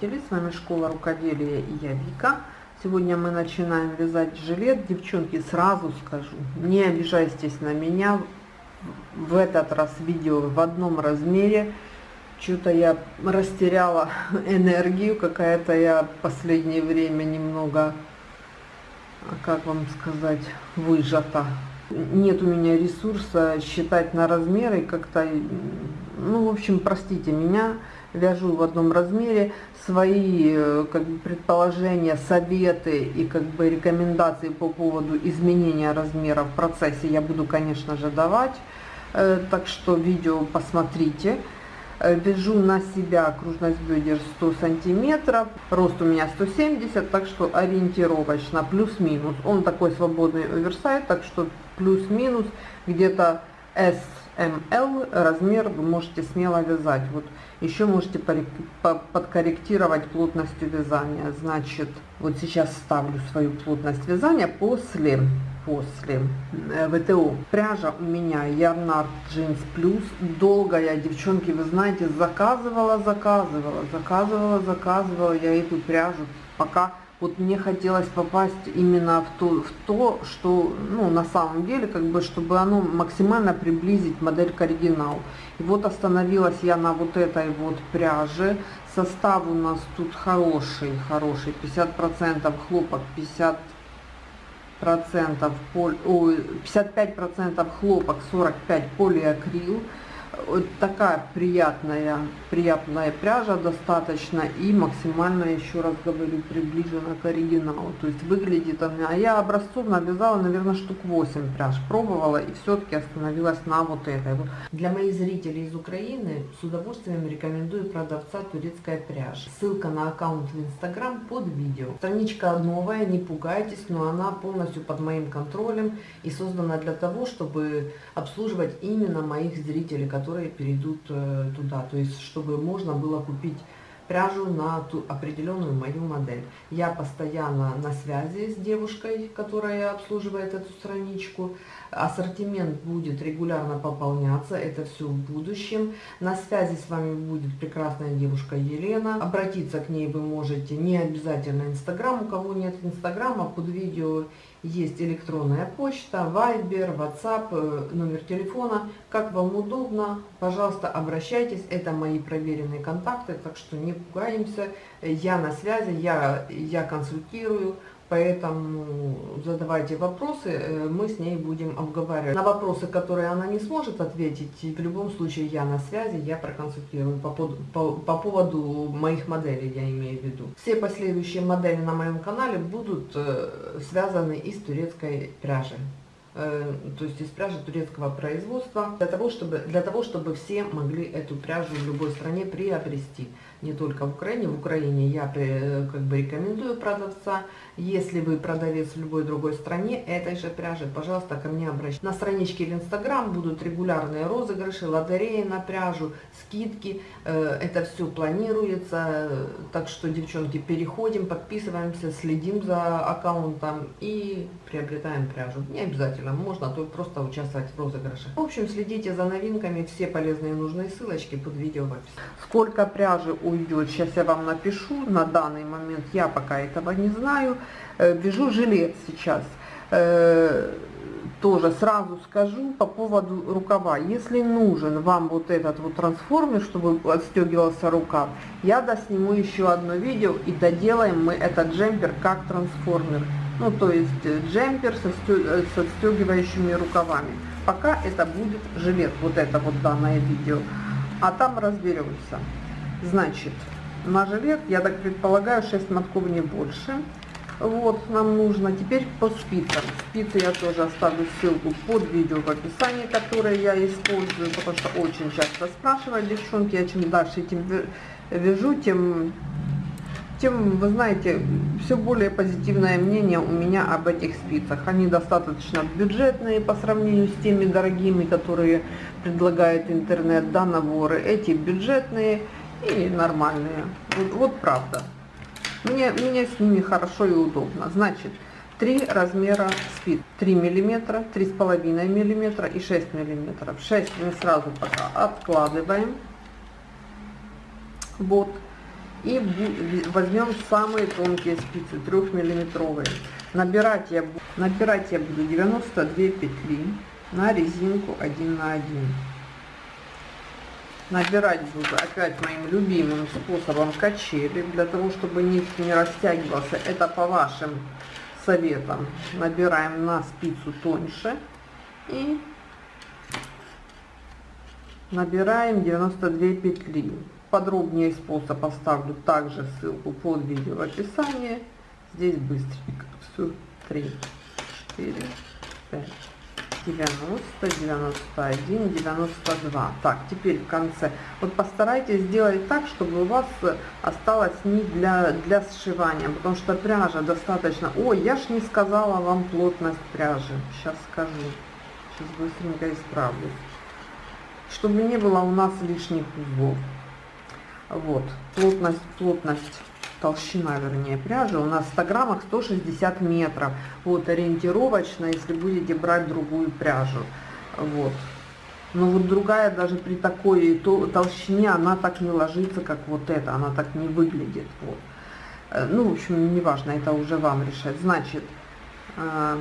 Зрители! С вами Школа Рукоделия и я Вика. Сегодня мы начинаем вязать жилет. Девчонки, сразу скажу, не обижайтесь на меня. В этот раз видео в одном размере. Что-то я растеряла энергию, какая-то я последнее время немного, как вам сказать, выжата. Нет у меня ресурса считать на размеры, как-то, ну, в общем, простите меня, вяжу в одном размере, свои э, как бы, предположения, советы и как бы рекомендации по поводу изменения размера в процессе я буду, конечно же, давать, э, так что видео посмотрите. Э, вяжу на себя окружность бедер 100 сантиметров, рост у меня 170, так что ориентировочно плюс-минус. Он такой свободный оверсайз, так что плюс-минус где-то S ML размер вы можете смело вязать. Вот еще можете подкорректировать плотностью вязания. Значит, вот сейчас ставлю свою плотность вязания после после э, ВТО. Пряжа у меня Ярнард Jeans Plus. Долго я, девчонки, вы знаете, заказывала, заказывала, заказывала, заказывала я эту пряжу, пока вот мне хотелось попасть именно в то, в то, что, ну, на самом деле, как бы, чтобы оно максимально приблизить модель к оригиналу. И вот остановилась я на вот этой вот пряже. Состав у нас тут хороший, хороший, 50% хлопок, 50 процентов, 55 процентов хлопок, 45 полиакрил вот такая приятная, приятная пряжа достаточно и максимально, еще раз говорю, приближена к оригиналу. То есть выглядит она, а я образцов навязала, наверное, штук 8 пряж, пробовала и все-таки остановилась на вот этой. Для моих зрителей из Украины с удовольствием рекомендую продавца турецкая пряжа. Ссылка на аккаунт в Инстаграм под видео. Страничка новая, не пугайтесь, но она полностью под моим контролем и создана для того, чтобы обслуживать именно моих зрителей, которые которые перейдут э, туда. То есть, чтобы можно было купить пряжу на ту определенную мою модель. Я постоянно на связи с девушкой, которая обслуживает эту страничку. Ассортимент будет регулярно пополняться, это все в будущем. На связи с вами будет прекрасная девушка Елена. Обратиться к ней вы можете не обязательно Инстаграм. У кого нет Инстаграма, под видео есть электронная почта, Вайбер, WhatsApp, э, номер телефона. Как вам удобно, пожалуйста, обращайтесь. Это мои проверенные контакты, так что не пугаемся. Я на связи, я, я консультирую. Поэтому задавайте вопросы, э, мы с ней будем обговаривать. На вопросы, которые она не сможет ответить, в любом случае я на связи, я проконсультирую по, по, по поводу моих моделей, я имею в виду. Все последующие модели на моем канале будут э, связаны из турецкой пряжи. Э, то есть из пряжи турецкого производства, для того, чтобы, для того, чтобы все могли эту пряжу в любой стране приобрести. Не только в Украине. В Украине я как бы рекомендую продавца. Если вы продавец в любой другой стране этой же пряжи, пожалуйста, ко мне обращайтесь. На страничке в Инстаграм будут регулярные розыгрыши, лотереи на пряжу, скидки. Э, это все планируется. Так что, девчонки, переходим, подписываемся, следим за аккаунтом и приобретаем пряжу. Не обязательно можно, то просто участвовать в розыгрыше. В общем, следите за новинками, все полезные и нужные ссылочки под видео в описании. Сколько пряжи уйдет, сейчас я вам напишу, на данный момент я пока этого не знаю. Э, вяжу жилет сейчас. Э, тоже сразу скажу по поводу рукава. Если нужен вам вот этот вот трансформер, чтобы отстегивался рукав, я досниму еще одно видео и доделаем мы этот джемпер как трансформер ну то есть э, джемпер со, э, со стегивающими рукавами. Пока это будет жилет, вот это вот данное видео, а там разберемся. Значит, на жилет, я так предполагаю, 6 мотков не больше. Вот, нам нужно теперь по спицам. Спицы я тоже оставлю ссылку под видео в описании, которое я использую, потому что очень часто спрашивают девчонки, я чем дальше этим вяжу, тем тем, вы знаете, все более позитивное мнение у меня об этих спицах. Они достаточно бюджетные по сравнению с теми дорогими, которые предлагает интернет, да, наборы. Эти бюджетные и нормальные. Вот, вот правда. Мне, мне с ними хорошо и удобно. Значит, три размера спиц. 3 миллиметра, 3,5 миллиметра и 6 миллиметров. 6 мы сразу пока откладываем Вот. И возьмем самые тонкие спицы, 3 миллиметровые. Набирать я, набирать я буду 92 петли на резинку 1 на 1. Набирать буду опять моим любимым способом качели, для того, чтобы нитки не растягивался. Это по вашим советам. Набираем на спицу тоньше и набираем 92 петли. Подробнее способ оставлю также ссылку под видео в описании. Здесь быстренько. Все. 3, 4, 5. 90, 91, 92. Так, теперь в конце. Вот постарайтесь сделать так, чтобы у вас осталась нить для, для сшивания, потому что пряжа достаточно... Ой, я ж не сказала вам плотность пряжи. Сейчас скажу. Сейчас быстренько исправлюсь. Чтобы не было у нас лишних узлов. Вот, плотность, плотность толщина, вернее, пряжи у нас в 100 граммах 160 метров. Вот, ориентировочно, если будете брать другую пряжу. Вот. Но вот другая даже при такой толщине, она так не ложится, как вот эта, она так не выглядит. Вот. Э, ну, в общем, неважно, это уже вам решать. Значит, э,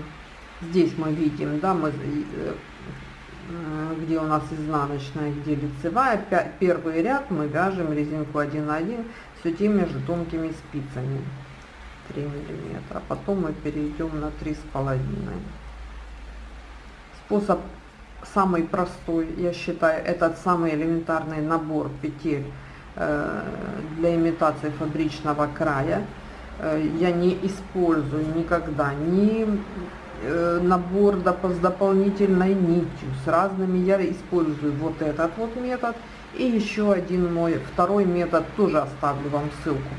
здесь мы видим, да, мы, э, где у нас изнаночная, где лицевая. Первый ряд мы вяжем резинку 1 на 1 все между тонкими спицами 3 миллиметра. Потом мы перейдем на три с половиной. Способ самый простой, я считаю, этот самый элементарный набор петель э, для имитации фабричного края. Э, я не использую никогда ни э, набор с дополнительной нитью, с разными, я использую вот этот вот метод – и еще один мой второй метод, тоже оставлю вам ссылку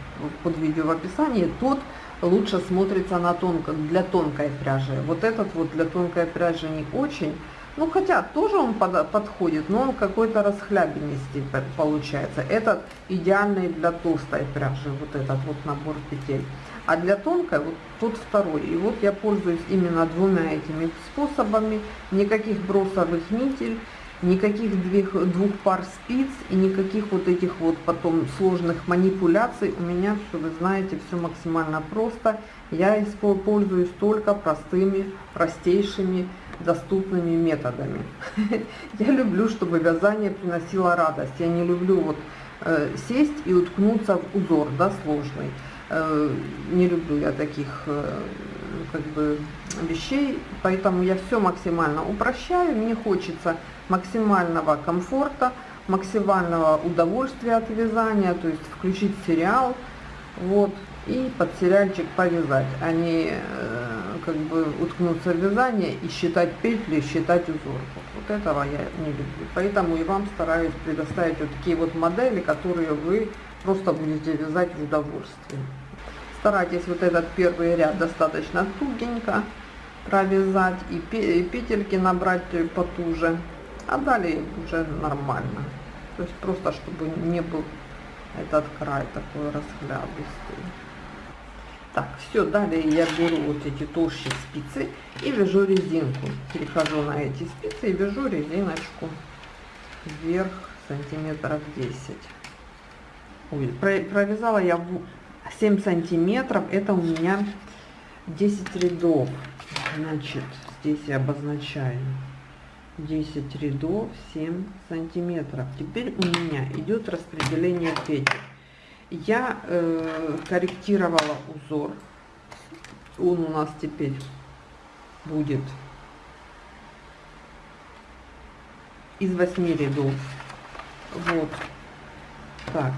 под видео в описании. Тот лучше смотрится на тонко, для тонкой пряжи. Вот этот вот для тонкой пряжи не очень. Ну, хотя тоже он под, подходит, но он какой-то расхлябенности получается. Этот идеальный для толстой пряжи, вот этот вот набор петель. А для тонкой вот тот второй. И вот я пользуюсь именно двумя этими способами. Никаких бросовых нитей никаких двух, двух пар спиц и никаких вот этих вот потом сложных манипуляций. У меня все, вы знаете, все максимально просто. Я пользуюсь только простыми, простейшими, доступными методами. Я люблю, чтобы вязание приносило радость. Я не люблю вот э, сесть и уткнуться в узор, да, сложный. Э, не люблю я таких э, как бы вещей, поэтому я все максимально упрощаю. Мне хочется максимального комфорта, максимального удовольствия от вязания, то есть включить сериал, вот, и под сериальчик повязать, а не э, как бы уткнуться в вязание и считать петли, считать узор. Вот этого я не люблю. Поэтому и вам стараюсь предоставить вот такие вот модели, которые вы просто будете вязать в удовольствие. Старайтесь вот этот первый ряд достаточно тугенько провязать и петельки набрать потуже а далее уже нормально. То есть просто, чтобы не был этот край такой расхлябистый. Так, все, далее я беру вот эти толщие спицы и вяжу резинку. Перехожу на эти спицы и вяжу резиночку вверх сантиметров 10. Ой, провязала я 7 сантиметров, это у меня 10 рядов. Значит, здесь я обозначаю 10 рядов 7 сантиметров. Теперь у меня идет распределение петель. Я э, корректировала узор. Он у нас теперь будет из 8 рядов. Вот так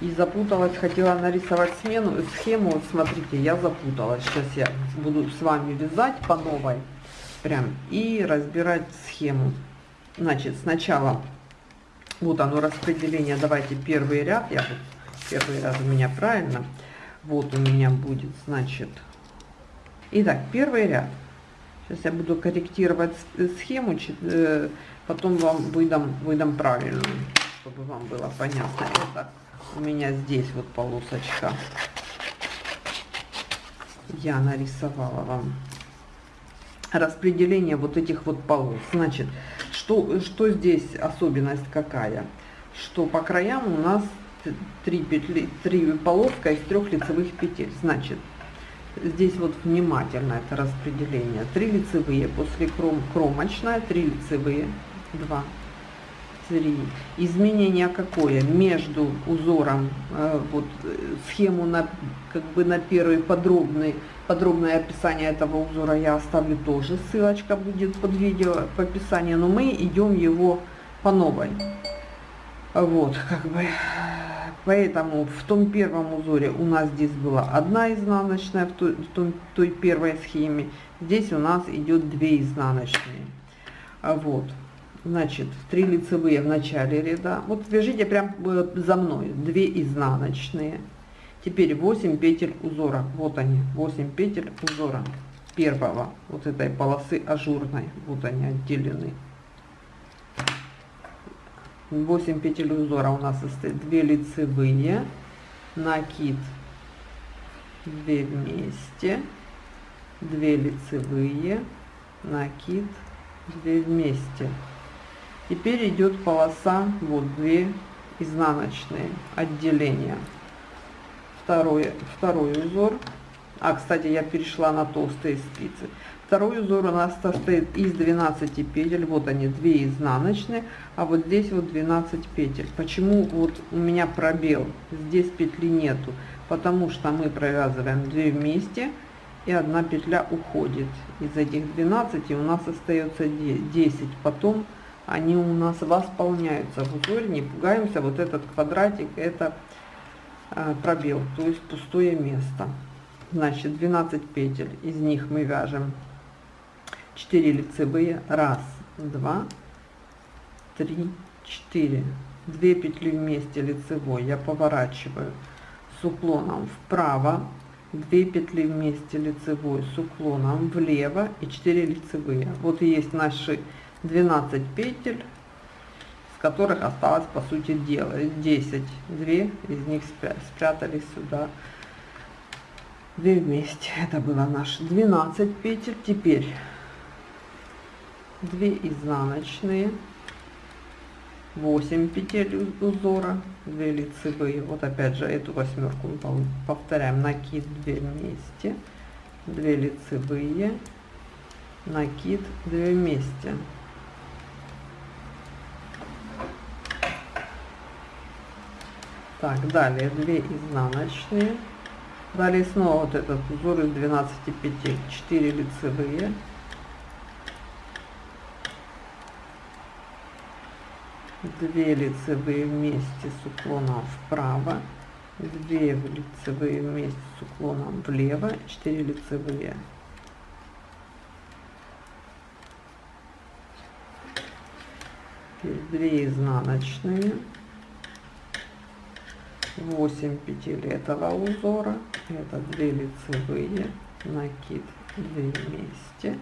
и запуталась хотела нарисовать смену схему вот смотрите я запуталась сейчас я буду с вами вязать по новой прям и разбирать схему. Значит, сначала вот оно распределение. Давайте первый ряд. Я вот первый ряд у меня правильно. Вот у меня будет, значит. Итак, первый ряд. Сейчас я буду корректировать схему, э, потом вам выдам, выдам правильную, чтобы вам было понятно. Это у меня здесь вот полосочка. Я нарисовала вам распределение вот этих вот полос. Значит, что, что здесь особенность какая? Что по краям у нас 3 петли, 3 полоска из трех лицевых петель. Значит, здесь вот внимательно это распределение. 3 лицевые после кром, кромочная, 3 лицевые, 2, 3. Изменение какое? Между узором, э, вот схему на, как бы на первый подробный, подробное описание этого узора я оставлю тоже, ссылочка будет под видео в описании, но мы идем его по новой. Вот, как бы, поэтому в том первом узоре у нас здесь была одна изнаночная, в той, в той, той первой схеме, здесь у нас идет две изнаночные. Вот, значит, три лицевые в начале ряда, вот вяжите прям э, за мной, две изнаночные. Теперь 8 петель узора, вот они, 8 петель узора первого, вот этой полосы ажурной, вот они отделены. 8 петель узора у нас состоит. 2 лицевые, накид. 2 вместе, 2 лицевые, накид. 2 вместе. Теперь идет полоса, вот 2 изнаночные отделения. Второй, второй узор. А, кстати, я перешла на толстые спицы. Второй узор у нас состоит из 12 петель, вот они, 2 изнаночные, а вот здесь вот 12 петель. Почему вот у меня пробел, здесь петли нету? Потому что мы провязываем 2 вместе, и одна петля уходит. Из этих 12 у нас остается 10, потом они у нас восполняются в узоре, не пугаемся, вот этот квадратик, это а, пробел, то есть пустое место. Значит, 12 петель, из них мы вяжем 4 лицевые, раз, два, три, четыре, две петли вместе лицевой я поворачиваю с уклоном вправо, 2 петли вместе лицевой с уклоном влево и 4 лицевые. Вот и есть наши 12 петель, с которых осталось по сути дела 10. Две из них спрятались сюда. Две вместе. Это было наши 12 петель. Теперь 2 изнаночные 8 петель узора 2 лицевые вот опять же эту восьмерку мы повторяем накид 2 вместе 2 лицевые накид 2 вместе так далее 2 изнаночные. Далее снова вот этот узор из 12 петель 4 лицевые. 2 лицевые вместе с уклоном вправо. 2 лицевые вместе с уклоном влево. 4 лицевые. Теперь 2 изнаночные 8 петель этого узора. Это 2 лицевые накид 2 вместе.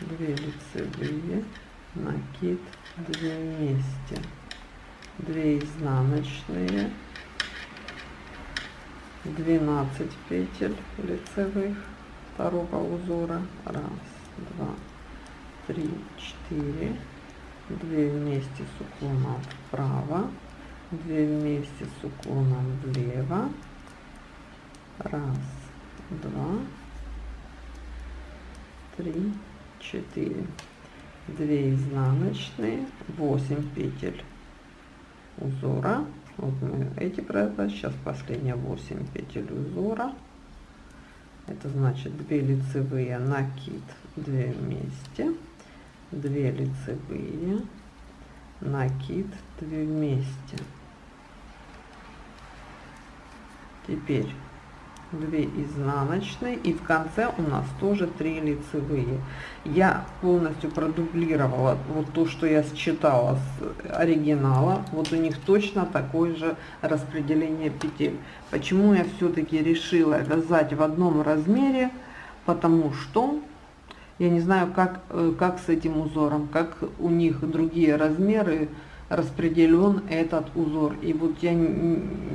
Две лицевые накид 2 вместе. 2 изнаночные. 12 петель лицевых второго узора. Раз два три четыре. 2 вместе с уклоном вправо. 2 вместе с уклоном влево. Раз два три 4 2 изнаночные 8 петель узора. Вот мы эти провязали сейчас последние 8 петель узора это значит 2 лицевые накид 2 вместе 2 лицевые накид 2 вместе. Теперь 2 изнаночные и в конце у нас тоже 3 лицевые. Я полностью продублировала вот то что я считала с оригинала. Вот у них точно такое же распределение петель. Почему я все-таки решила вязать в одном размере? Потому что я не знаю как э, как с этим узором как у них другие размеры распределен этот узор. И вот я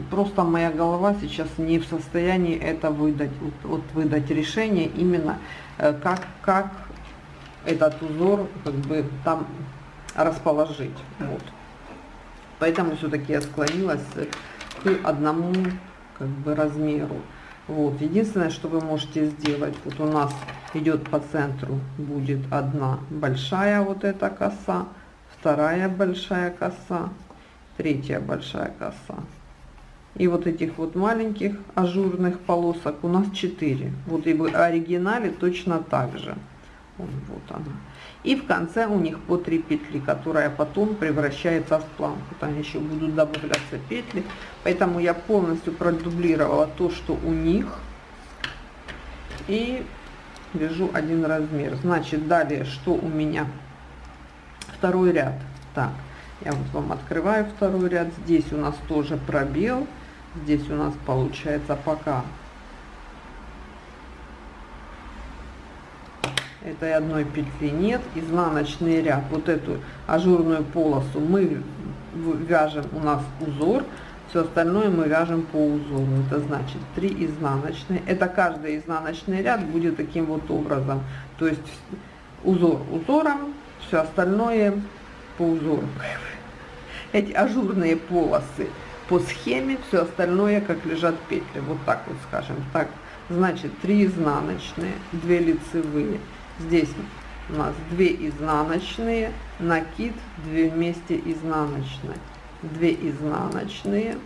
просто моя голова сейчас не в состоянии это выдать, вот, вот выдать решение именно э, как, как этот узор как бы там расположить. Вот. Поэтому все-таки я склонилась к одному как бы размеру. Вот. Единственное, что вы можете сделать, вот у нас идет по центру, будет одна большая вот эта коса, вторая большая коса, третья большая коса. И вот этих вот маленьких ажурных полосок у нас 4. Вот и в оригинале точно так же. Вот, она. И в конце у них по 3 петли, которая потом превращается в планку. Там еще будут добавляться петли. Поэтому я полностью продублировала то, что у них. И вяжу один размер. Значит, далее, что у меня? Второй ряд. Так, я вот вам открываю второй ряд. Здесь у нас тоже пробел. Здесь у нас получается пока этой одной петли нет, изнаночный ряд, вот эту ажурную полосу мы вяжем, у нас узор, все остальное мы вяжем по узору, это значит 3 изнаночные, это каждый изнаночный ряд будет таким вот образом, то есть узор узором, все остальное по узору. Эти ажурные полосы по схеме, все остальное как лежат петли, вот так вот скажем, так, значит 3 изнаночные, 2 лицевые, Здесь у нас 2 изнаночные, накид 2 вместе изнаночные, 2 изнаночные,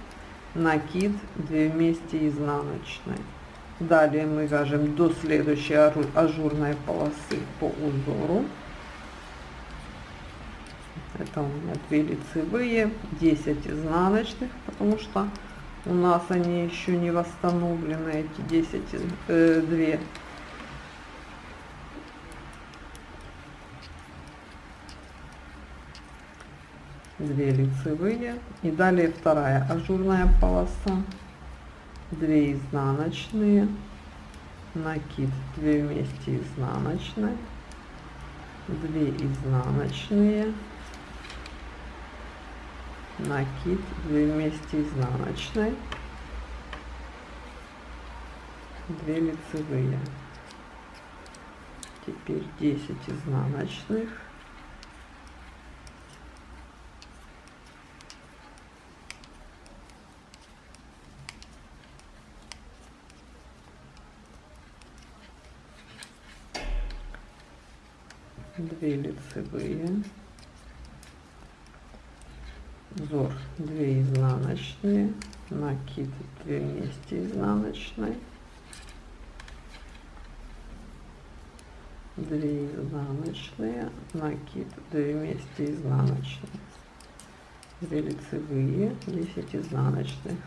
накид 2 вместе изнаночные. Далее мы вяжем до следующей ажурной полосы по узору. Это у меня 2 лицевые, 10 изнаночных, потому что у нас они еще не восстановлены, эти 10, э, 2 2 лицевые. И далее вторая ажурная полоса. 2 изнаночные. Накид 2 вместе изнаночной. 2 изнаночные накид 2 вместе изнаночной. 2 лицевые. Теперь 10 изнаночных. Две лицевые узор 2 изнаночные накид 2 вместе изнаночной. 2 изнаночные накид 2 вместе изнаночные 2 лицевые 10 изнаночных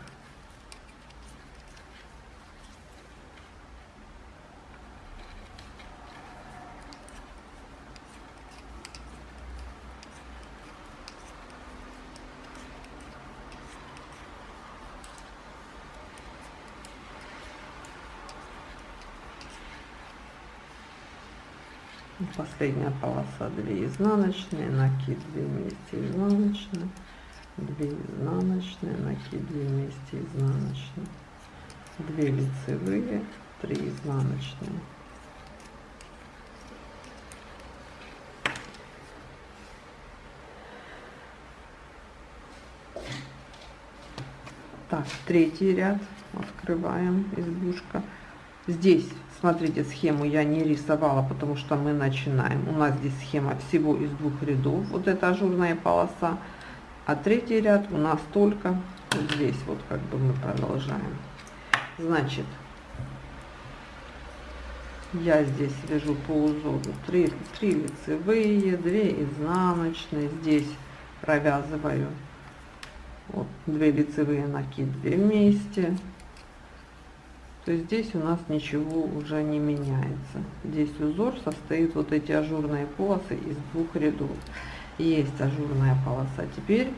последняя полоса 2 изнаночные накид 2 вместе изнаночные 2 изнаночные накид 2 вместе изнаночные. 2 лицевые 3 изнаночные. Так третий ряд открываем избушка здесь Смотрите, схему я не рисовала, потому что мы начинаем. У нас здесь схема всего из двух рядов. Вот эта ажурная полоса. А третий ряд у нас только здесь. Вот как бы мы продолжаем. Значит, я здесь вяжу по узору 3, 3 лицевые, 2 изнаночные. Здесь провязываю вот 2 лицевые накид 2 вместе то здесь у нас ничего уже не меняется. Здесь узор состоит, вот эти ажурные полосы из двух рядов. Есть ажурная полоса. Теперь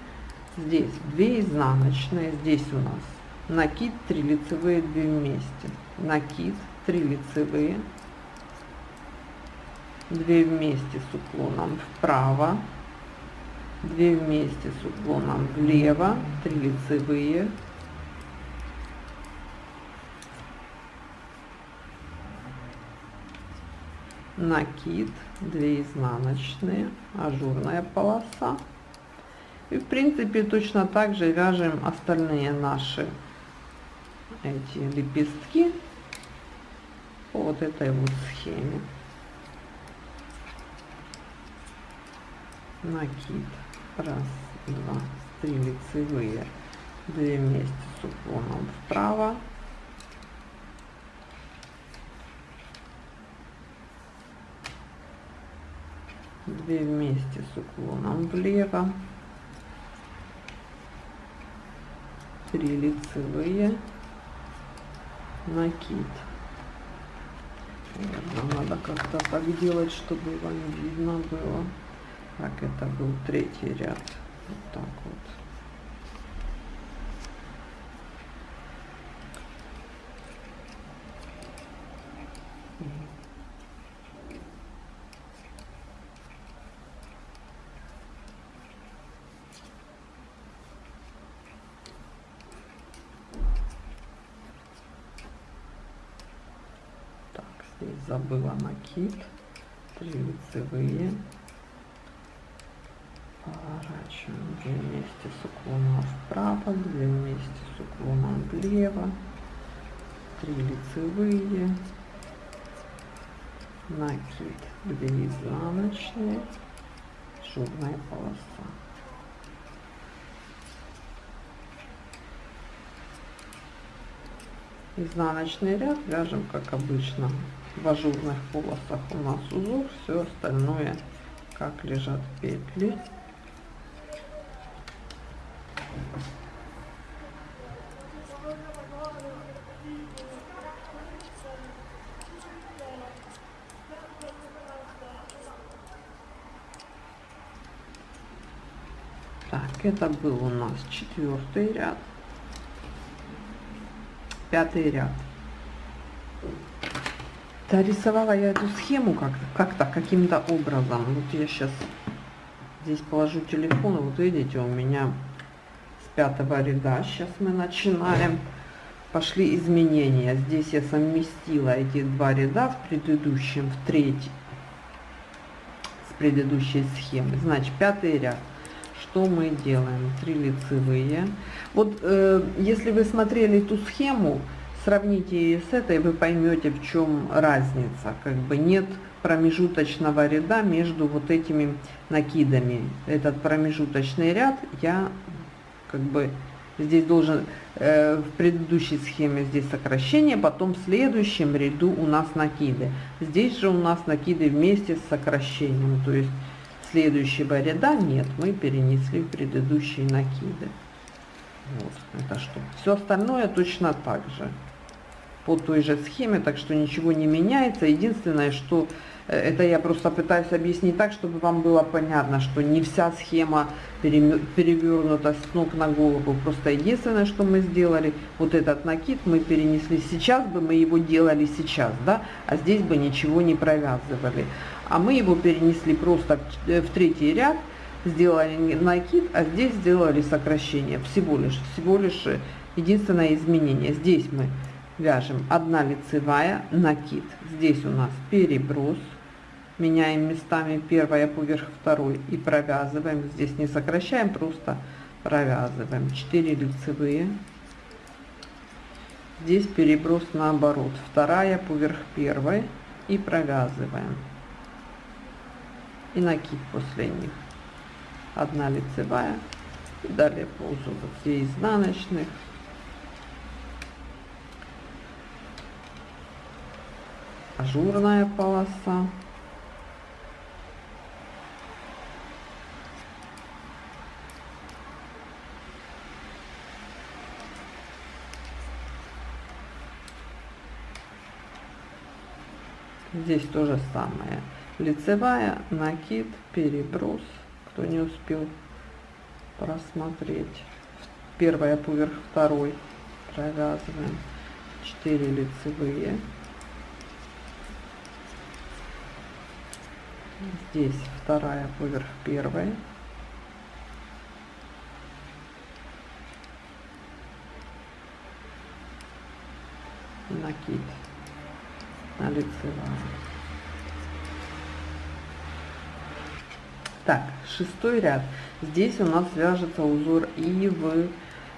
здесь 2 изнаночные, здесь у нас накид 3 лицевые 2 вместе. Накид 3 лицевые, 2 вместе с уклоном вправо, 2 вместе с уклоном влево, 3 лицевые, накид, 2 изнаночные, ажурная полоса. И в принципе точно так же вяжем остальные наши эти лепестки по вот этой вот схеме. Накид. Раз, два, три лицевые, две вместе с уклоном вправо. Две вместе с уклоном влево. Три лицевые накид. Наверное, надо как-то так делать, чтобы вам видно было. Так, это был третий ряд. Вот так вот. 3 лицевые поворачиваем 2 вместе с уклоном вправо 2 вместе с уклоном влево. 3 лицевые. Накид 2 изнаночные. Журная полоса. Изнаночный ряд вяжем как обычно в ажурных полосах у нас узор все остальное как лежат петли Так, это был у нас четвертый ряд, пятый ряд. Да, рисовала я эту схему как-то, как-то, каким-то образом. Вот я сейчас здесь положу телефон, вот видите, у меня с пятого ряда сейчас мы начинаем. Пошли изменения. Здесь я совместила эти два ряда в предыдущем, в третий, с предыдущей схемы. Значит, пятый ряд. Что мы делаем? Три лицевые. Вот э, если вы смотрели эту схему, Сравните с этой, вы поймете, в чем разница. Как бы нет промежуточного ряда между вот этими накидами. Этот промежуточный ряд я как бы здесь должен э, в предыдущей схеме здесь сокращение, потом в следующем ряду у нас накиды. Здесь же у нас накиды вместе с сокращением, то есть следующего ряда нет, мы перенесли в предыдущие накиды. Вот, это что. Все остальное точно так же по той же схеме, так что ничего не меняется. Единственное, что э, это я просто пытаюсь объяснить так, чтобы вам было понятно, что не вся схема перевернута с ног на голову. Просто единственное, что мы сделали, вот этот накид мы перенесли сейчас бы, мы его делали сейчас, да, а здесь бы ничего не провязывали. А мы его перенесли просто в, э, третий ряд, сделали накид, а здесь сделали сокращение. Всего лишь, всего лишь э, единственное изменение. Здесь мы вяжем 1 лицевая накид. Здесь у нас переброс. Меняем местами первая поверх второй и провязываем. Здесь не сокращаем просто провязываем. 4 лицевые. Здесь переброс наоборот. Вторая поверх первой и провязываем. И накид после них. 1 лицевая. И далее по узору 2 изнаночных ажурная полоса. Здесь то же самое. Лицевая, накид, переброс. Кто не успел просмотреть. Первая поверх второй. Провязываем 4 лицевые. здесь вторая поверх первой. Накид на лицевую. Так, шестой ряд. Здесь у нас вяжется узор и в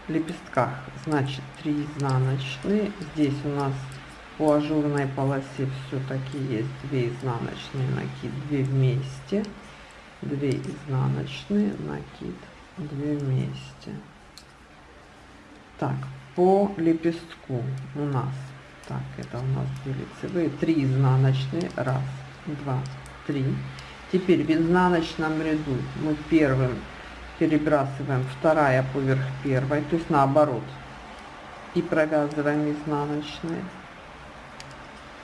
лепестках. Значит, 3 изнаночные. Здесь у нас по ажурной полосе все-таки есть 2 изнаночные накид, 2 вместе. 2 изнаночные, накид, 2 вместе. Так, по лепестку у нас, так, это у нас 2 лицевые, 3 изнаночные, раз, два, три. Теперь в изнаночном ряду мы первым перебрасываем вторая поверх первой, то есть наоборот. И провязываем изнаночные.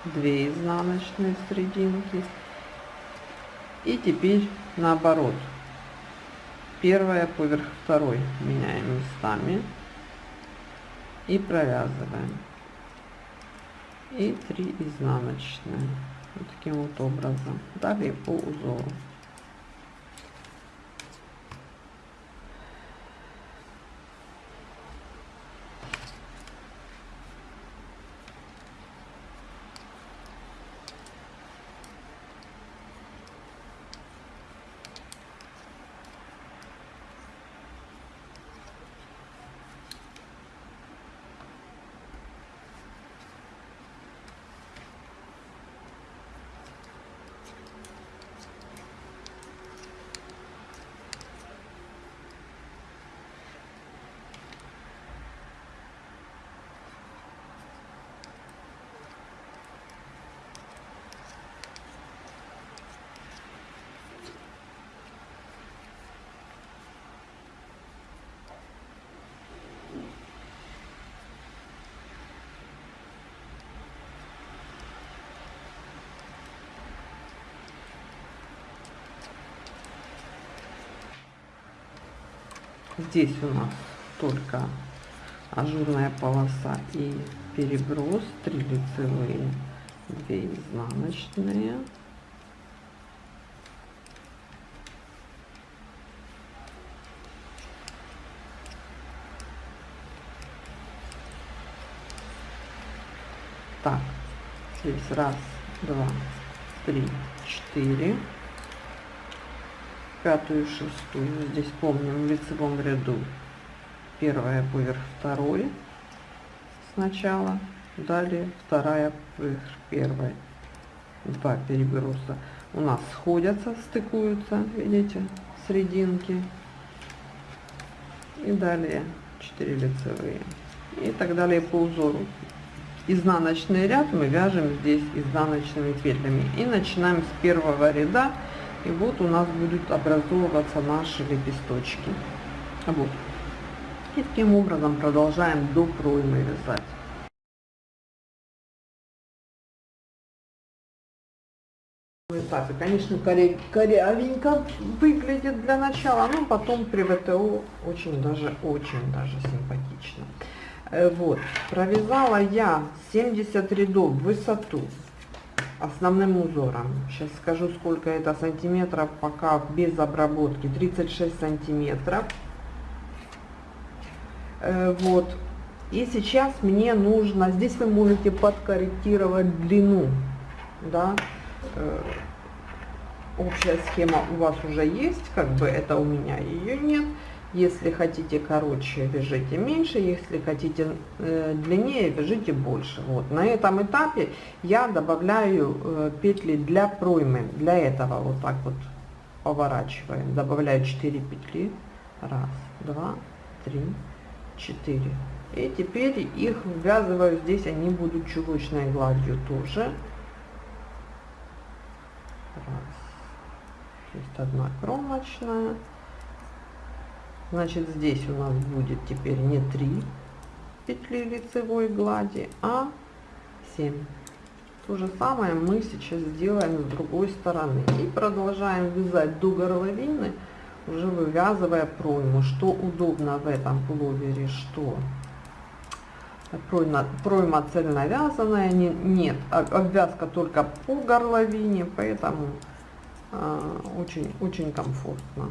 2 изнаночные серединки. И теперь наоборот. Первая поверх второй меняем местами. И провязываем. И 3 изнаночные. Вот таким вот образом. Далее по узору. Здесь у нас только ажурная полоса и переброс, 3 лицевые, 2 изнаночные. Так, здесь раз, два, три, четыре пятую шестую здесь помним в лицевом ряду. Первая поверх второй сначала далее вторая поверх первой два переброса у нас сходятся стыкуются видите срединки и далее 4 лицевые. И так далее по узору. Изнаночный ряд мы вяжем здесь изнаночными петлями. И начинаем с первого ряда и вот у нас будут образовываться наши лепесточки. Вот. И таким образом продолжаем до проймы вязать. этапе. Конечно, коре, корявенько выглядит для начала, но потом при ВТО очень даже, очень даже симпатично. Э, вот, провязала я 70 рядов в высоту основным узором. Сейчас скажу, сколько это сантиметров, пока без обработки. 36 сантиметров. Э, вот. И сейчас мне нужно, здесь вы можете подкорректировать длину, да, э, общая схема у вас уже есть, как бы это у меня ее нет. Если хотите короче, вяжите меньше, если хотите э, длиннее, вяжите больше. Вот. На этом этапе я добавляю э, петли для проймы. Для этого вот так вот поворачиваем. Добавляю 4 петли. Раз, два, три, четыре. И теперь их ввязываю здесь, они будут чулочной гладью тоже. Раз. Есть одна кромочная. Значит, здесь у нас будет теперь не 3 петли лицевой глади, а 7. То же самое мы сейчас сделаем с другой стороны. И продолжаем вязать до горловины, уже вывязывая пройму. Что удобно в этом пуловере, что пройма, пройма цельновязанная, не, нет, а, обвязка только по горловине, поэтому очень-очень э, комфортно.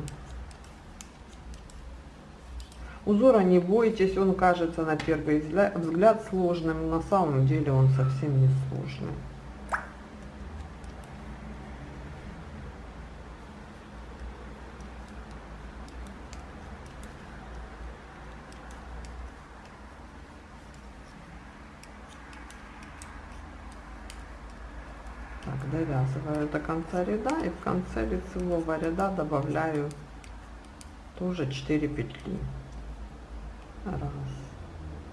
Узора не бойтесь, он кажется на первый взгляд сложным, на самом деле он совсем не сложный. Так, довязываю до конца ряда и в конце лицевого ряда добавляю тоже 4 петли. Раз,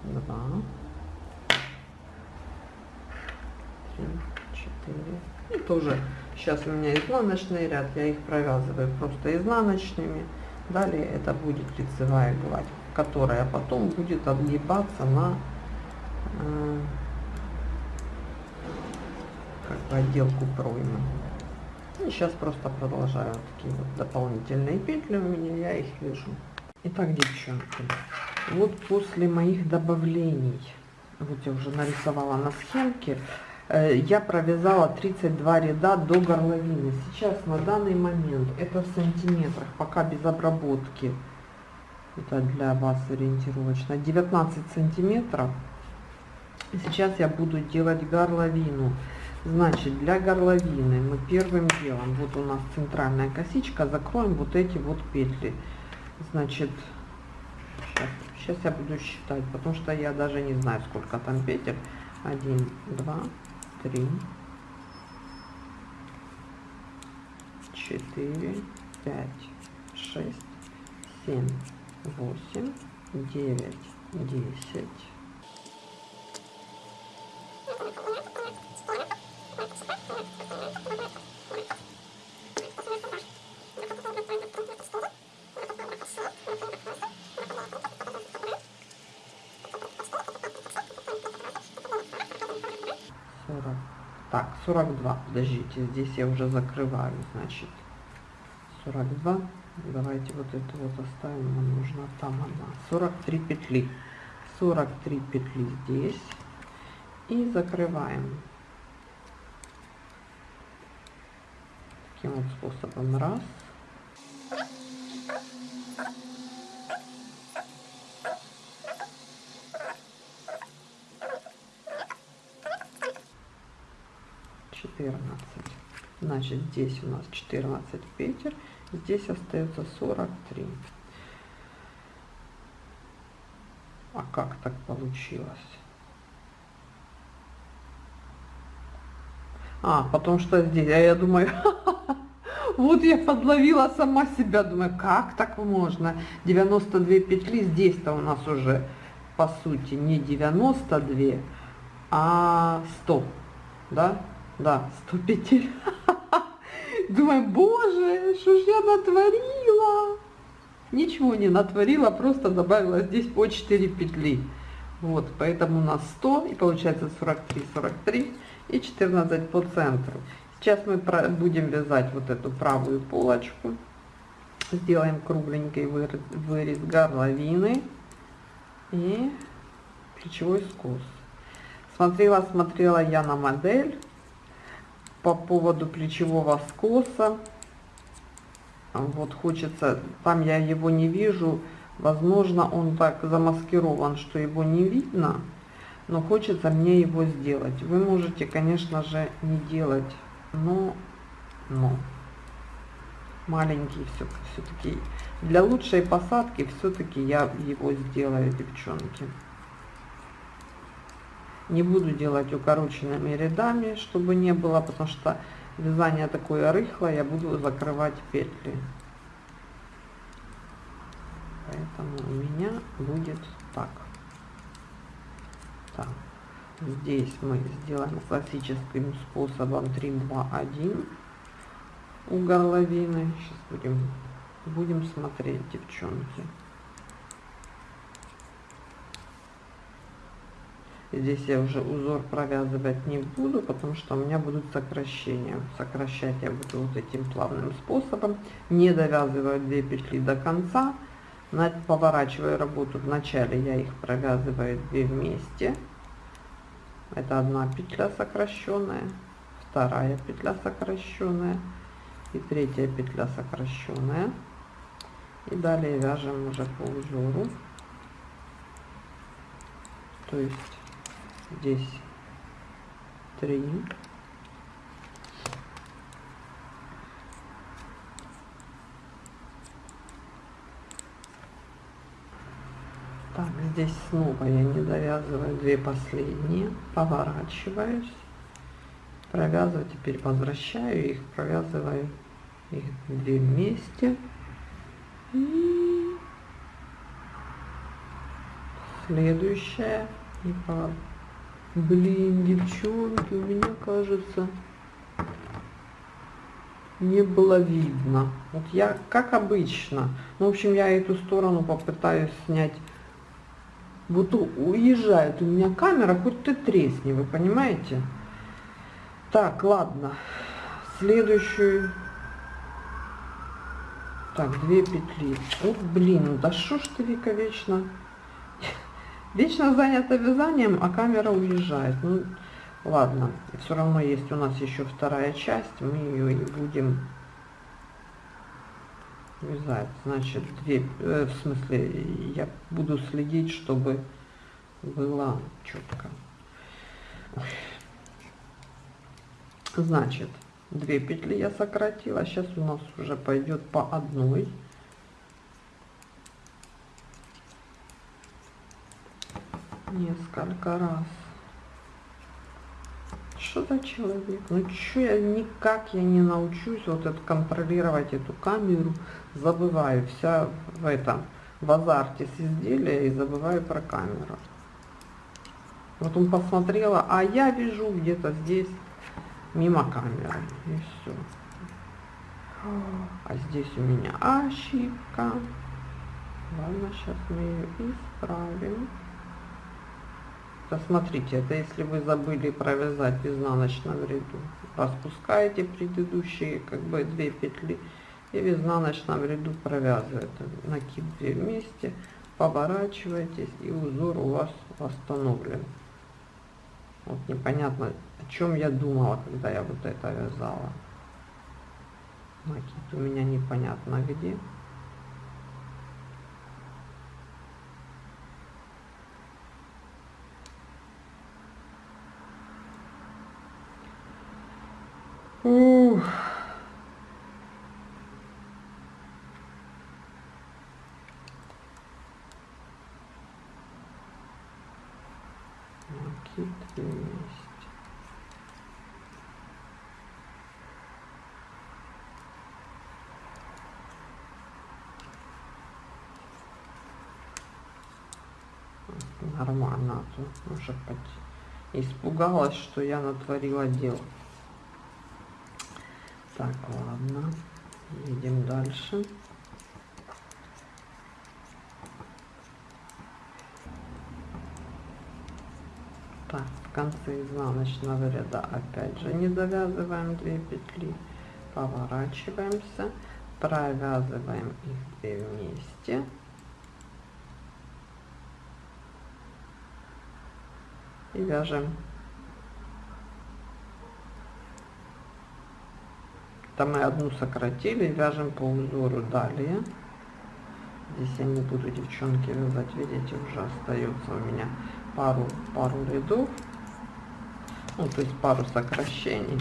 два, три, четыре. И тоже сейчас у меня изнаночный ряд, я их провязываю просто изнаночными. Далее это будет лицевая гладь, которая потом будет отгибаться на э, как бы отделку проймы. И сейчас просто продолжаю такие вот дополнительные петли у меня, я их вяжу. Итак, девчонки, вот после моих добавлений, вот я уже нарисовала на схемке, э, я провязала 32 ряда до горловины. Сейчас на данный момент это в сантиметрах, пока без обработки. Это для вас ориентировочно. 19 сантиметров. Сейчас я буду делать горловину. Значит, для горловины мы первым делом, вот у нас центральная косичка, закроем вот эти вот петли. Значит, сейчас, сейчас я буду считать, потому что я даже не знаю, сколько там петель. Один, два, три, четыре, пять, шесть, семь, восемь, девять, десять. Так, 42. Подождите, здесь я уже закрываю, значит. 42. Давайте вот это вот оставим, нам нужно там одна. 43 петли. 43 петли здесь. И закрываем. Таким вот способом. Раз. 14 значит здесь у нас 14 петель здесь остается 43 а как так получилось? А потому что здесь а я думаю вот я подловила сама себя думаю как так можно? 92 петли здесь то у нас уже по сути не 92 а 100 да да, 100 петель. Думаю, боже, что ж я натворила? Ничего не натворила, просто добавила здесь по 4 петли. Вот, поэтому у нас 100, и получается 43, 43 и 14 по центру. Сейчас мы будем вязать вот эту правую полочку. Сделаем кругленький вырез горловины и плечевой скос. Смотрела, смотрела я на модель по поводу плечевого скоса. Вот хочется, там я его не вижу, возможно он так замаскирован, что его не видно, но хочется мне его сделать. Вы можете, конечно же, не делать, но, но маленький все, все-таки для лучшей посадки все-таки я его сделаю, девчонки. Не буду делать укороченными рядами, чтобы не было, потому что вязание такое рыхлое, я буду закрывать петли. Поэтому у меня будет так. Так. Здесь мы сделаем классическим способом 3, 2, 1 у горловины. Сейчас будем, будем смотреть, девчонки. Здесь я уже узор провязывать не буду, потому что у меня будут сокращения. Сокращать я буду вот этим плавным способом. Не довязываю 2 петли до конца. Поворачиваю работу. Вначале я их провязываю 2 вместе. Это одна петля сокращенная, вторая петля сокращенная и третья петля сокращенная. И далее вяжем уже по узору То есть здесь три. Так, здесь снова я не довязываю две последние, поворачиваюсь, провязываю, теперь возвращаю их, провязываю их две вместе. И следующая. И по... Блин, девчонки, у меня кажется, не было видно. Вот я, как обычно, ну, в общем, я эту сторону попытаюсь снять вот уезжает у меня камера, хоть ты тресни, вы понимаете? Так, ладно. Следующую. Так, две петли. Ох, блин, да что ж ты, Вика, вечно... Вечно занята вязанием, а камера уезжает. Ну, ладно. Все равно есть у нас еще вторая часть. Мы ее и будем вязать. Значит, две, э, в смысле, я буду следить, чтобы было четко. Значит, две петли я сократила. Сейчас у нас уже пойдет по одной. Несколько раз что за человек? Ну что я никак я не научусь вот это контролировать эту камеру, забываю вся в этом, в азарте с изделия и забываю про камеру. Вот он посмотрела, а я вижу где-то здесь мимо камеры и все. А здесь у меня ошибка. Ладно, сейчас мы ее исправим. Посмотрите, это если вы забыли провязать в изнаночном ряду. Распускаете предыдущие как бы две петли и в изнаночном ряду провязываете. Накид две вместе, поворачиваетесь и узор у вас восстановлен. Вот непонятно, о чем я думала, когда я вот это вязала. Накид у меня непонятно где. Ух. Накид вместе. Нормально, а то уже испугалась, что я натворила дело. Так, ладно. Едем дальше. Так, в конце изнаночного ряда опять же не довязываем 2 петли. Поворачиваемся. Провязываем их две вместе. И вяжем Там мы одну сократили, вяжем по узору далее. Здесь я не буду, девчонки, вязать, видите, уже остается у меня пару, пару рядов. Ну, то есть пару сокращений.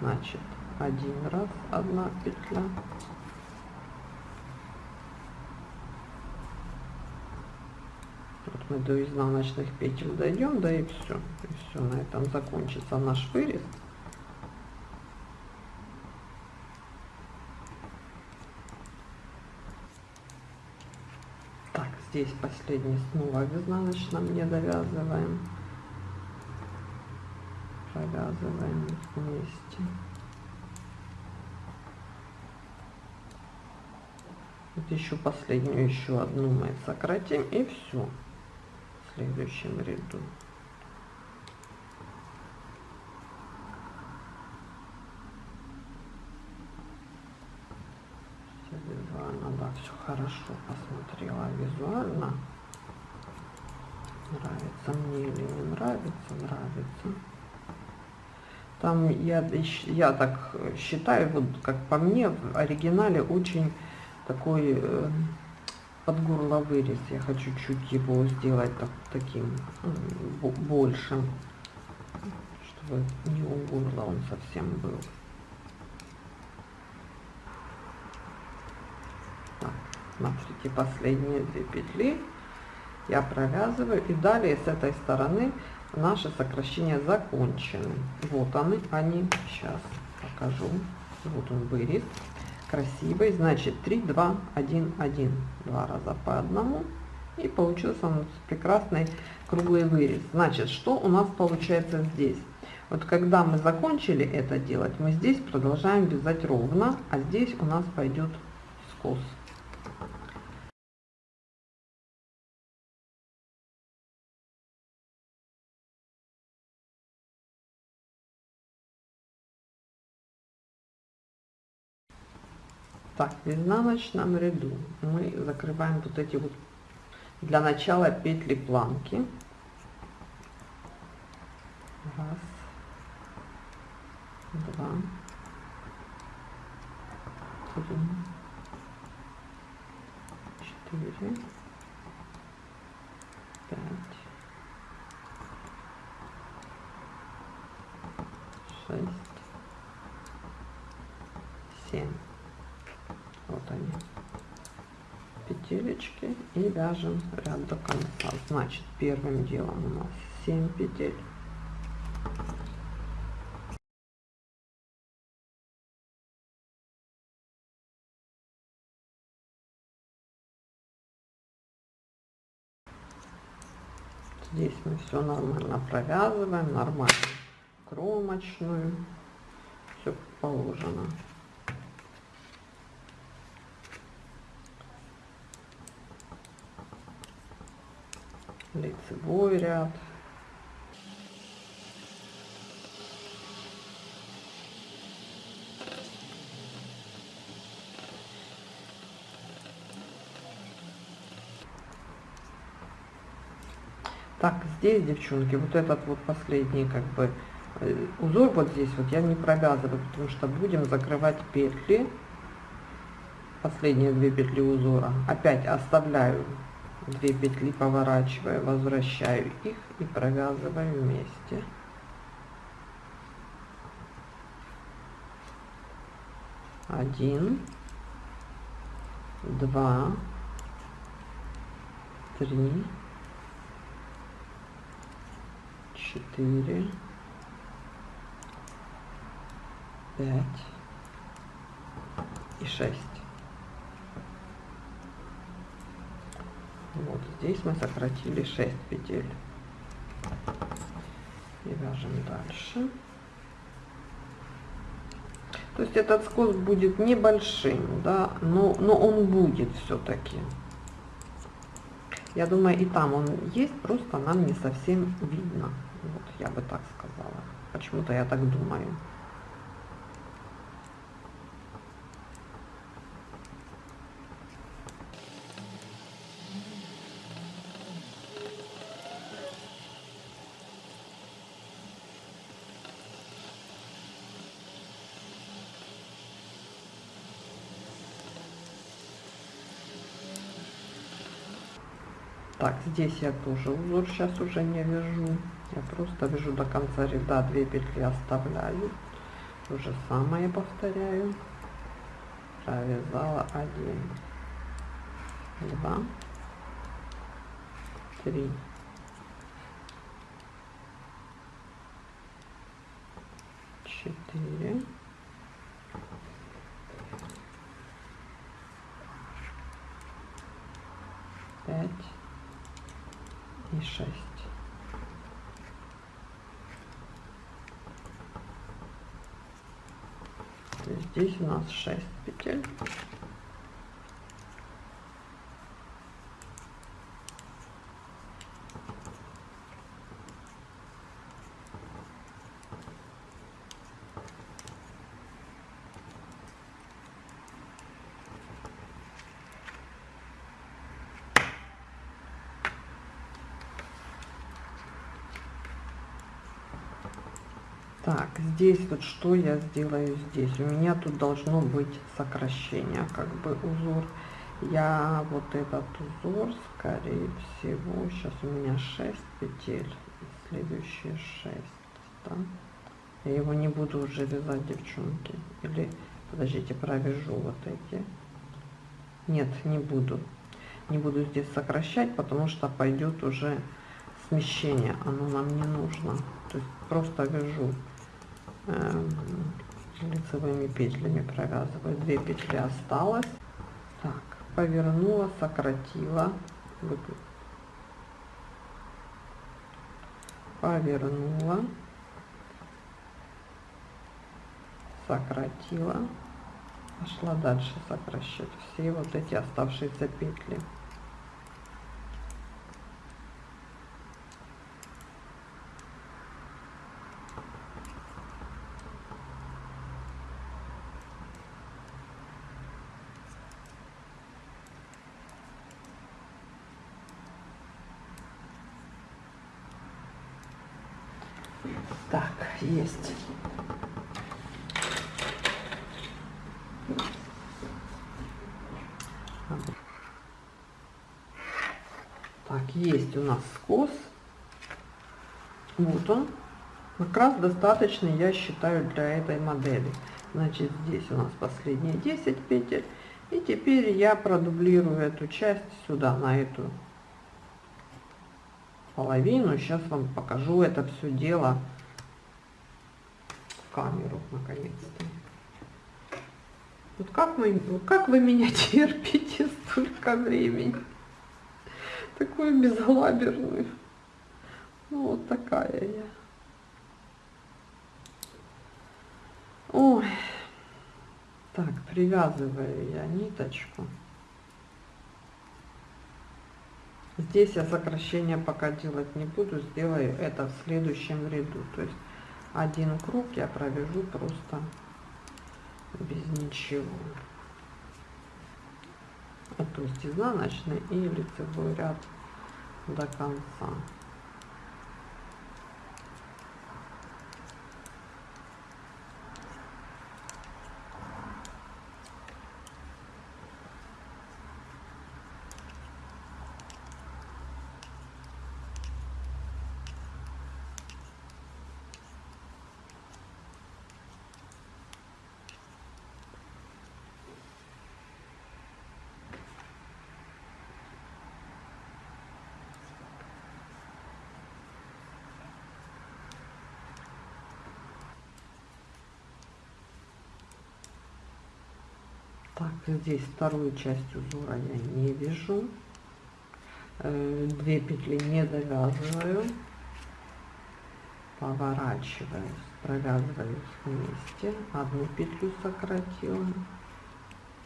Значит, один раз, одна петля. Вот мы до изнаночных петель дойдем, да и все. И все, на этом закончится наш вырез. здесь последний снова в изнаночном не довязываем провязываем вместе вот еще последнюю еще одну мы сократим и все следующем ряду все хорошо посмотрела визуально. Нравится мне или не нравится, нравится. Там я, я так считаю, вот как по мне, в оригинале очень такой э, под горло вырез. Я хочу чуть его сделать так, таким большим, чтобы не у горла он совсем был. Так, смотрите, последние две петли я провязываю и далее с этой стороны наши сокращения закончены. Вот они, они. Сейчас покажу. Вот он вырез красивый. Значит 3, 2, 1, 1. Два раза по одному. И получился нас прекрасный круглый вырез. Значит, что у нас получается здесь? Вот когда мы закончили это делать, мы здесь продолжаем вязать ровно, а здесь у нас пойдет скос. Так, в изнаночном ряду мы закрываем вот эти вот для начала петли планки. Раз, два, три, четыре, пять, шесть, семь вот они. Петелечки и вяжем ряд до конца. Значит первым делом у нас 7 петель. Здесь мы все нормально провязываем нормально кромочную. Все положено лицевой ряд. Так, здесь, девчонки, вот этот вот последний как бы э, узор вот здесь вот я не провязываю, потому что будем закрывать петли. Последние две петли узора. Опять оставляю 2 петли поворачиваю возвращаю их и провязываю вместе. Один два три четыре пять и шесть вот здесь мы сократили 6 петель. И вяжем дальше. То есть этот скос будет небольшим да но но он будет все-таки я думаю и там он есть просто нам не совсем видно. Вот я бы так сказала. Почему-то я так думаю так здесь я тоже узор сейчас уже не вяжу. Я просто вяжу до конца ряда 2 петли оставляю. То же самое повторяю. Провязала 1 2 3 4 5 и 6. Здесь у нас 6 петель. Так, здесь вот что я сделаю здесь? У меня тут должно быть сокращение, как бы узор. я вот этот узор скорее всего сейчас у меня 6 петель следующие 6 да? я его не буду уже вязать девчонки или подождите провяжу вот эти нет не буду не буду здесь сокращать потому что пойдет уже смещение оно нам не нужно то есть просто вяжу лицевыми петлями провязываю. 2 петли осталось. Так повернула сократила. Повернула. Сократила. Пошла дальше сокращать все вот эти оставшиеся петли Так, есть. Так, есть у нас скос. Вот он. Как раз достаточно, я считаю, для этой модели. Значит, здесь у нас последние 10 петель. И теперь я продублирую эту часть сюда, на эту половину. Сейчас вам покажу это все дело камеру наконец-то. Вот как вы, как вы меня терпите столько времени? Такую безалаберную. Ну, вот такая я. Ой. Так, привязываю я ниточку. Здесь я сокращение пока делать не буду, сделаю это в следующем ряду. То есть один круг я провяжу просто без ничего. А то есть изнаночный и лицевой ряд до конца. Так, здесь вторую часть узора я не вяжу. Э, две петли не довязываю. Поворачиваю, провязываю вместе. Одну петлю сократила.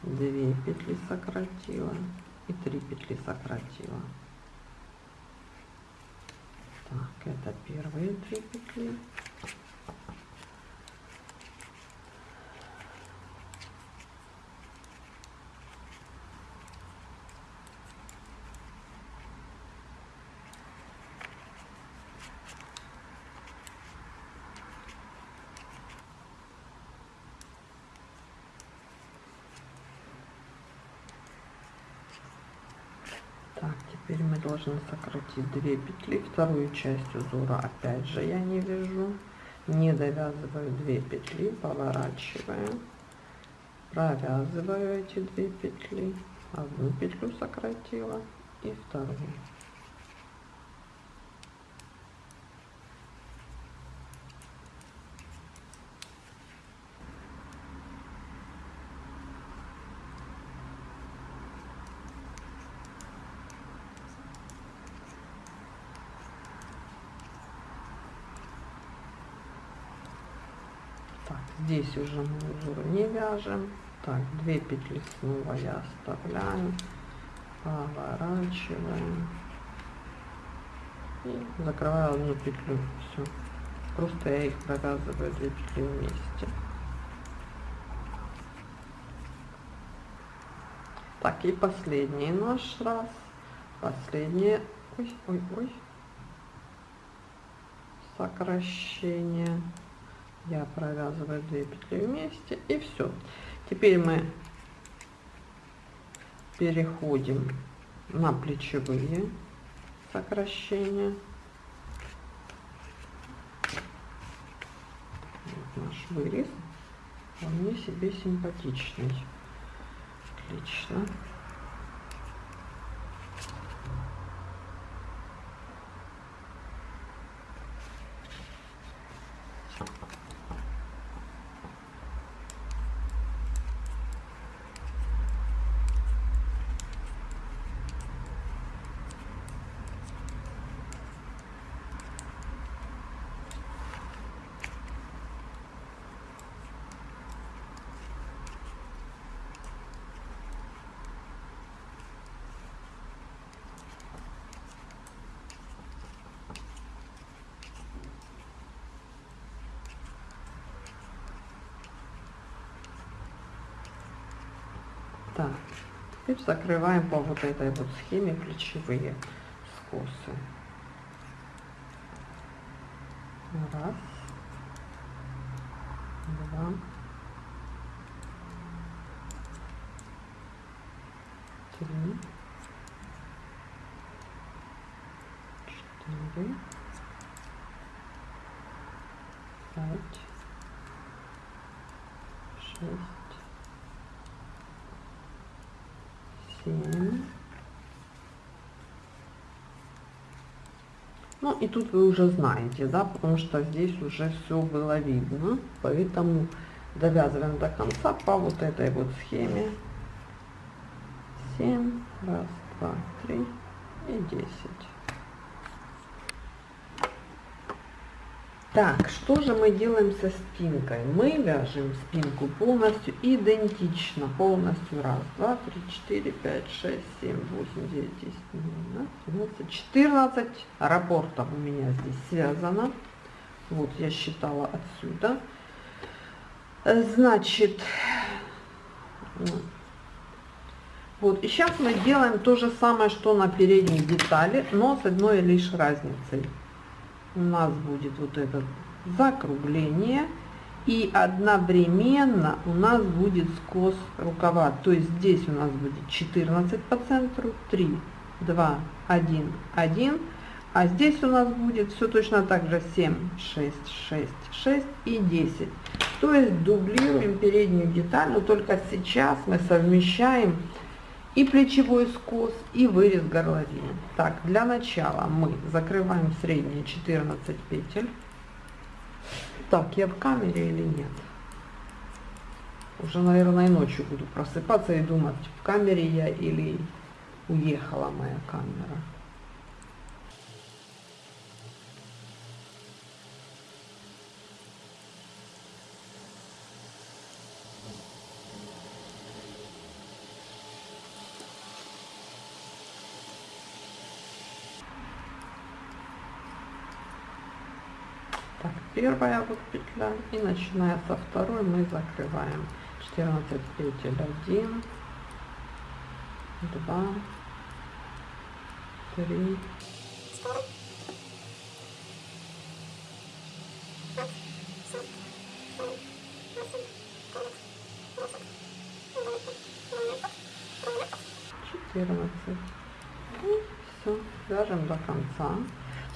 Две петли сократила. И три петли сократила. Так, это первые три петли. Теперь мы должны сократить 2 петли вторую часть узора опять же я не вяжу не довязываю 2 петли поворачиваю провязываю эти 2 петли одну петлю сократила и вторую здесь уже мы узор не вяжем. Так 2 петли снова я оставляю. Поворачиваем. И закрываю одну петлю. Все просто я их провязываю 2 петли вместе. Так и последний наш раз. Последнее. Ой ой ой. Сокращение я провязываю 2 петли вместе и все теперь мы переходим на плечевые сокращения. Вот наш вырез вполне себе симпатичный. Отлично. Теперь закрываем по вот этой вот схеме плечевые скосы. Раз, два, три, четыре, пять, шесть, семь. Ну и тут вы уже знаете, да, потому что здесь уже все было видно, поэтому довязываем до конца по вот этой вот схеме. 7, раз, два, три и 10. Так, что же мы делаем со спинкой? Мы вяжем спинку полностью идентично, полностью. Раз, два, три, четыре, пять, шесть, семь, восемь, девять, десять, двенадцать, четырнадцать рапортов у меня здесь связано. Вот я считала отсюда. Значит, вот, и сейчас мы делаем то же самое, что на передней детали, но с одной лишь разницей у нас будет вот это закругление и одновременно у нас будет скос рукава то есть здесь у нас будет 14 по центру 3 2 1 1 а здесь у нас будет все точно так же 7 6 6 6 и 10 то есть дублируем переднюю деталь но только сейчас мы совмещаем и плечевой скос, и вырез горловины. Так, для начала мы закрываем средние 14 петель. Так, я в камере или нет? Уже, наверное, ночью буду просыпаться и думать, в камере я или уехала моя камера. Первая вот петля и начиная со второй мы закрываем. 14 петель 1 2 3 14 и все вяжем до конца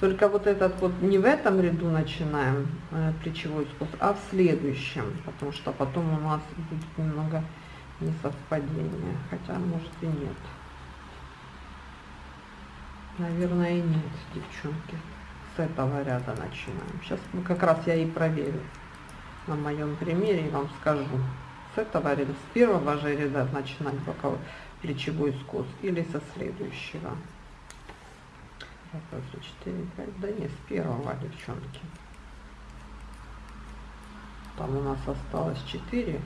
только вот этот вот не в этом ряду начинаем э, плечевой скос, а в следующем, потому что потом у нас будет немного несовпадение, хотя может и нет. Наверное и нет, девчонки. С этого ряда начинаем. Сейчас мы как раз я и проверю на моем примере и вам скажу. С этого ряда, с первого же ряда начинать боковой плечевой скос или со следующего. Раз, два, три, четыре, пять. Да не, с первого, девчонки. Там у нас осталось четыре.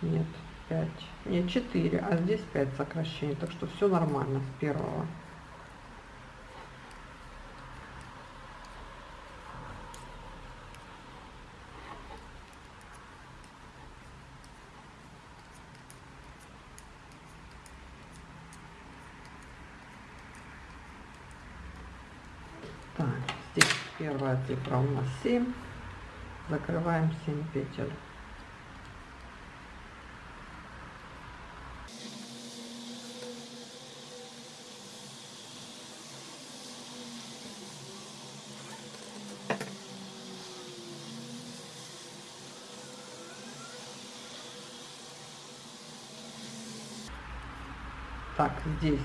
Нет, пять. Нет, четыре, а здесь пять сокращений. Так что все нормально с первого. лицевая прав на нас 7. Закрываем 7 петель. Так, здесь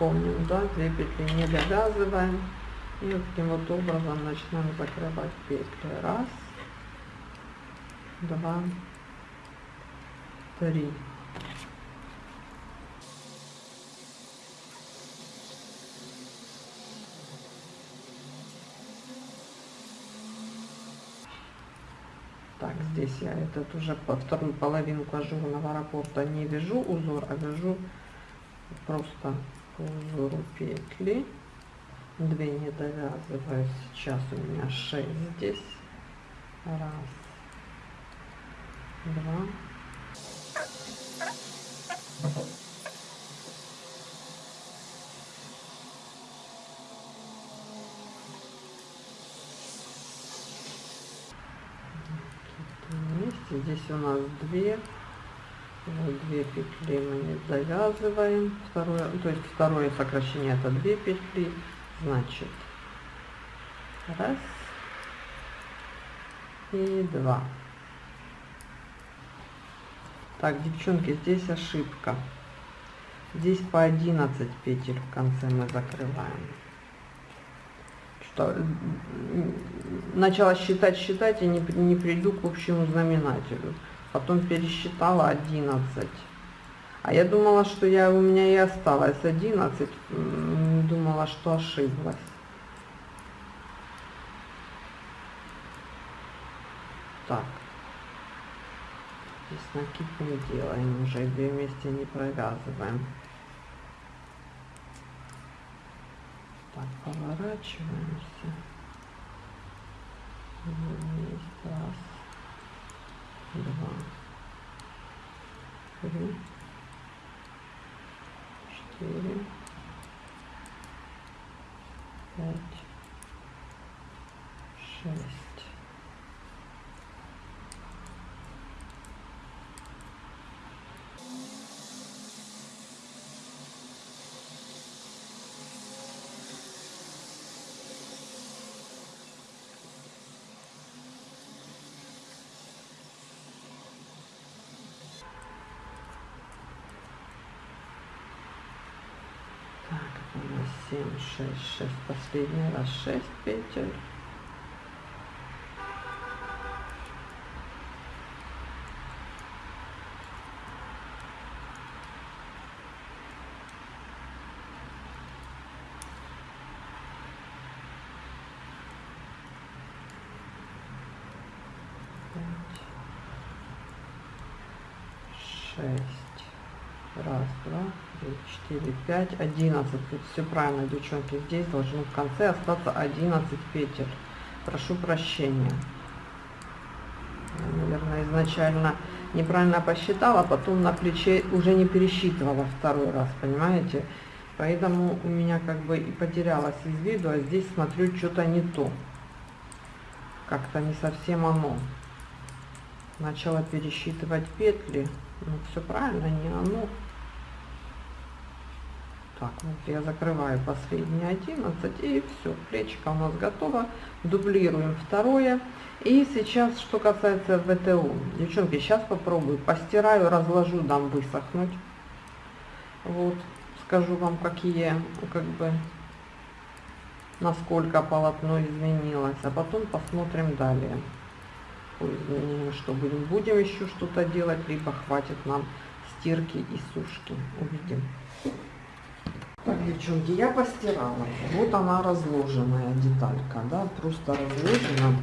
помним, да, две петли не довязываем. И вот таким вот образом начинаем закрывать петли. Раз, два, три. Так, здесь я этот уже по вторую половинку ажурного раппорта не вяжу узор, а вяжу просто по узору петли. Две не довязываю. Сейчас у меня 6 здесь. Раз, два. вместе. Здесь у нас две, вот две петли мы не довязываем. Второе, то есть второе сокращение это две петли, значит раз и два. Так, девчонки, здесь ошибка. Здесь по 11 петель в конце мы закрываем что начала считать, считать и не, не приду к общему знаменателю. Потом пересчитала 11. А я думала, что я, у меня и осталось 11. Думала, что ошиблась. Так. Здесь накид не делаем уже, две вместе не провязываем. Так, поворачиваемся. Вниз, раз, два, три, четыре, пять, шесть. 7 6 6 последний раз 6 петель шесть Раз, два, пять, одиннадцать. Тут все правильно, девчонки. Здесь должно в конце остаться 11 петель. Прошу прощения. Я, наверное, изначально неправильно посчитала, потом на плече уже не пересчитывала второй раз, понимаете? Поэтому у меня как бы и потерялась из виду, а здесь смотрю что-то не то. Как-то не совсем оно. Начала пересчитывать петли. Ну, все правильно, не оно. Так, вот я закрываю последние 11 и все, плечико у нас готово. Дублируем второе. И сейчас, что касается ВТУ. Девчонки, сейчас попробую. Постираю, разложу, дам высохнуть. Вот, скажу вам, какие, как бы, насколько полотно изменилось. А потом посмотрим далее по изменениям, что будем. Будем еще что-то делать, либо хватит нам стирки и сушки. Увидим. Так, девчонки, я постирала. Вот она разложенная деталька, да, просто разложена.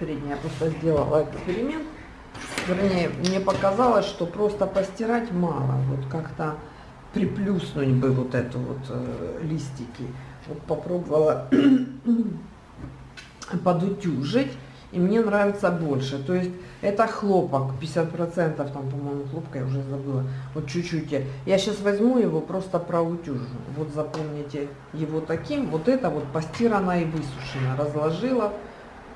Передняя я просто сделала эксперимент. Вернее, мне показалось, что просто постирать мало. Вот как-то приплюснуть бы вот эту вот э, листики. Вот попробовала подутюжить и мне нравится больше. То есть это хлопок, 50% там, по-моему, хлопка, я уже забыла, вот чуть-чуть. Я сейчас возьму его, просто проутюжу. Вот запомните его таким, вот это вот постирано и высушено. Разложила,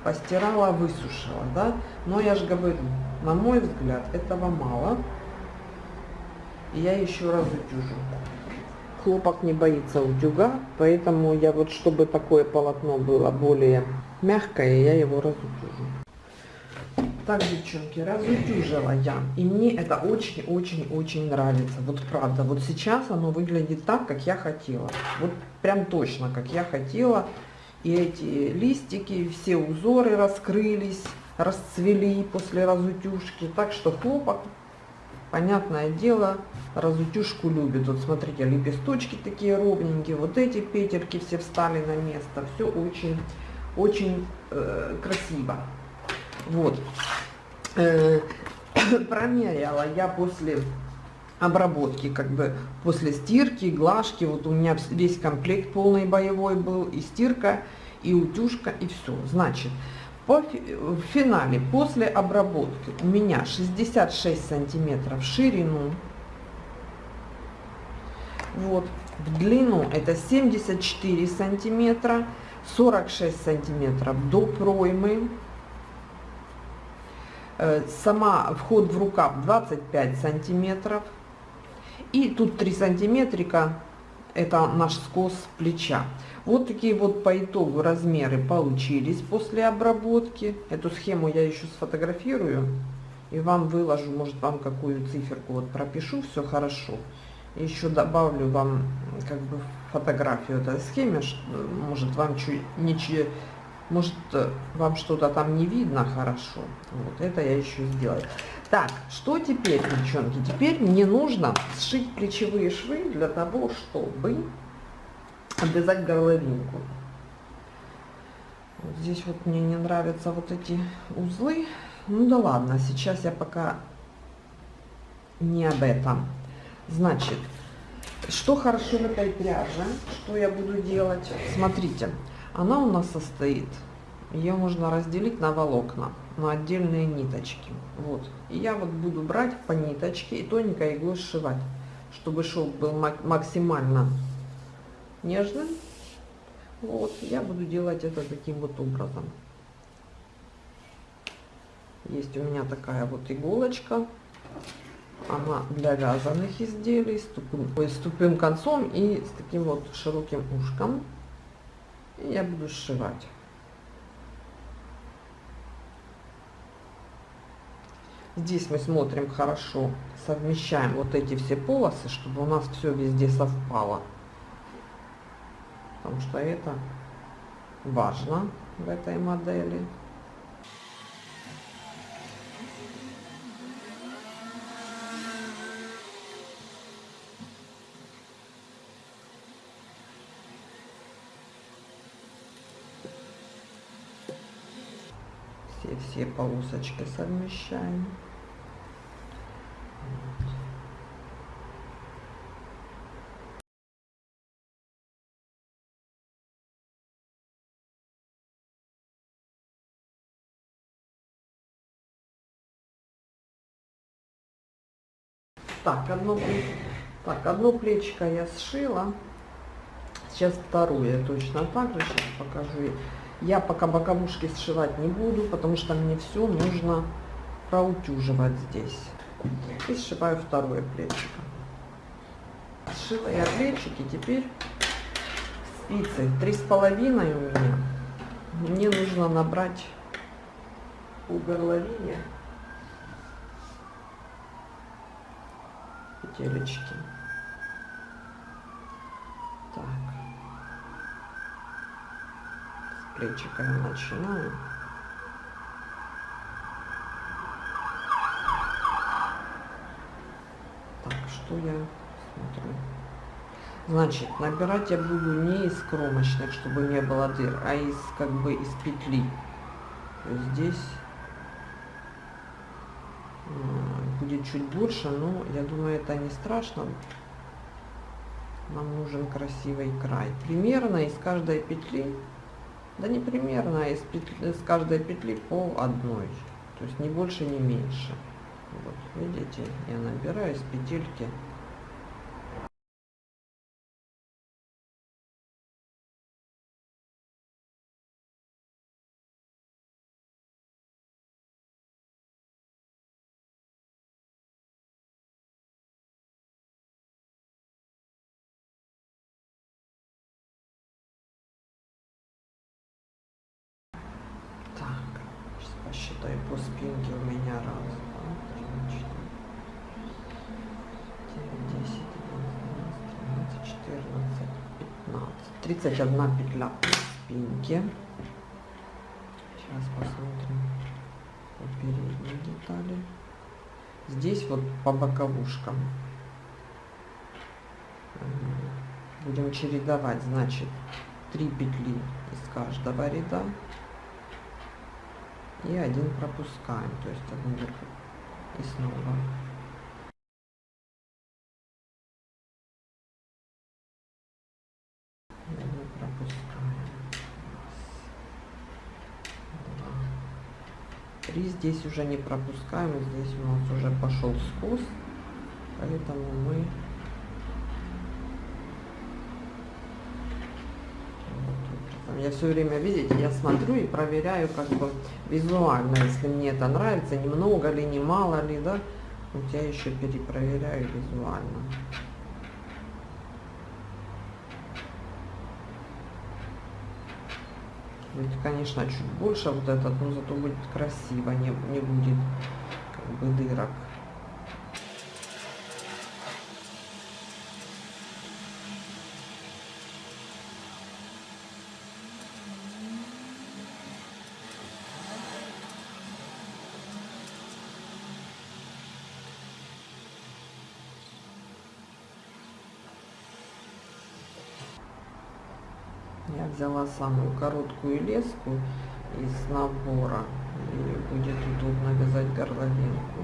постирала, высушила, да. Но я же говорю, на мой взгляд, этого мало. И я еще раз утюжу. Хлопок не боится утюга, поэтому я вот, чтобы такое полотно было более мягкое, я его разутюжу. Так, девчонки, разутюжила я. И мне это очень-очень-очень нравится. Вот правда, вот сейчас оно выглядит так, как я хотела. Вот прям точно, как я хотела. И эти листики, все узоры раскрылись, расцвели после разутюжки. Так что хлопок, понятное дело, разутюжку любит. Вот смотрите, лепесточки такие ровненькие. Вот эти петельки все встали на место. Все очень, очень э, красиво. Вот. Э, промеряла я после обработки, как бы после стирки, глажки, вот у меня весь комплект полный боевой был, и стирка, и утюжка, и все. Значит, по в финале, после обработки, у меня 66 сантиметров в ширину, вот, в длину это 74 сантиметра, 46 сантиметров до проймы, Э, сама вход в рукав 25 сантиметров. И тут 3 сантиметрика, это наш скос плеча. Вот такие вот по итогу размеры получились после обработки. Эту схему я еще сфотографирую и вам выложу, может вам какую циферку вот пропишу, все хорошо. Еще добавлю вам как бы фотографию этой схемы, может вам чуть ничего может, э, вам что-то там не видно хорошо. Вот это я еще сделаю. Так, что теперь, девчонки? Теперь мне нужно сшить плечевые швы для того, чтобы обвязать горловинку. Вот здесь вот мне не нравятся вот эти узлы. Ну да ладно, сейчас я пока не об этом. Значит, что хорошо в этой пряже, что я буду делать? Смотрите, она у нас состоит, ее можно разделить на волокна, на отдельные ниточки. Вот. И я вот буду брать по ниточке и тоненькой иглой сшивать, чтобы шелк был максимально нежным. Вот, я буду делать это таким вот образом. Есть у меня такая вот иголочка. Она для вязаных изделий с тупым, с тупым концом и с таким вот широким ушком. И я буду сшивать. Здесь мы смотрим хорошо, совмещаем вот эти все полосы, чтобы у нас все везде совпало. Потому что это важно в этой модели. Все полосочки совмещаем. Так, одно, так, одно плечико я сшила. Сейчас второе точно так же. Сейчас покажу. Я пока боковушки сшивать не буду, потому что мне все нужно проутюживать здесь. И сшиваю второе плечико. Сшила я плечики, теперь спицы три с половиной у меня. Мне нужно набрать у горловине петелечки. Так. Плечика я начинаю. Так, что я смотрю? Значит, набирать я буду не из кромочных, чтобы не было дыр, а из как бы из петли. Здесь будет чуть больше, но я думаю, это не страшно. Нам нужен красивый край. Примерно из каждой петли да не примерно, а из, петли, из каждой петли по одной. То есть не больше, не меньше. Вот, видите, я набираю из петельки по спинке у меня раз, два, три, четыре, девять, десять, одиннадцать, тринадцать, четырнадцать, пятнадцать. Тридцать одна петля по спинке. Сейчас посмотрим по передней детали. Здесь вот по боковушкам. Будем чередовать, значит, 3 петли из каждого ряда и один пропускаем, то есть один вверх и снова. Пропускаем. Три. Здесь уже не пропускаем, здесь у нас уже пошел скос, поэтому мы Я все время, видите, я смотрю и проверяю как бы визуально, если мне это нравится, немного ли, не мало ли, да. Вот я еще перепроверяю визуально. Ведь, конечно, чуть больше вот этот, но зато будет красиво, не, не будет как бы дырок. Я взяла самую короткую леску из набора. И будет удобно вязать горловинку.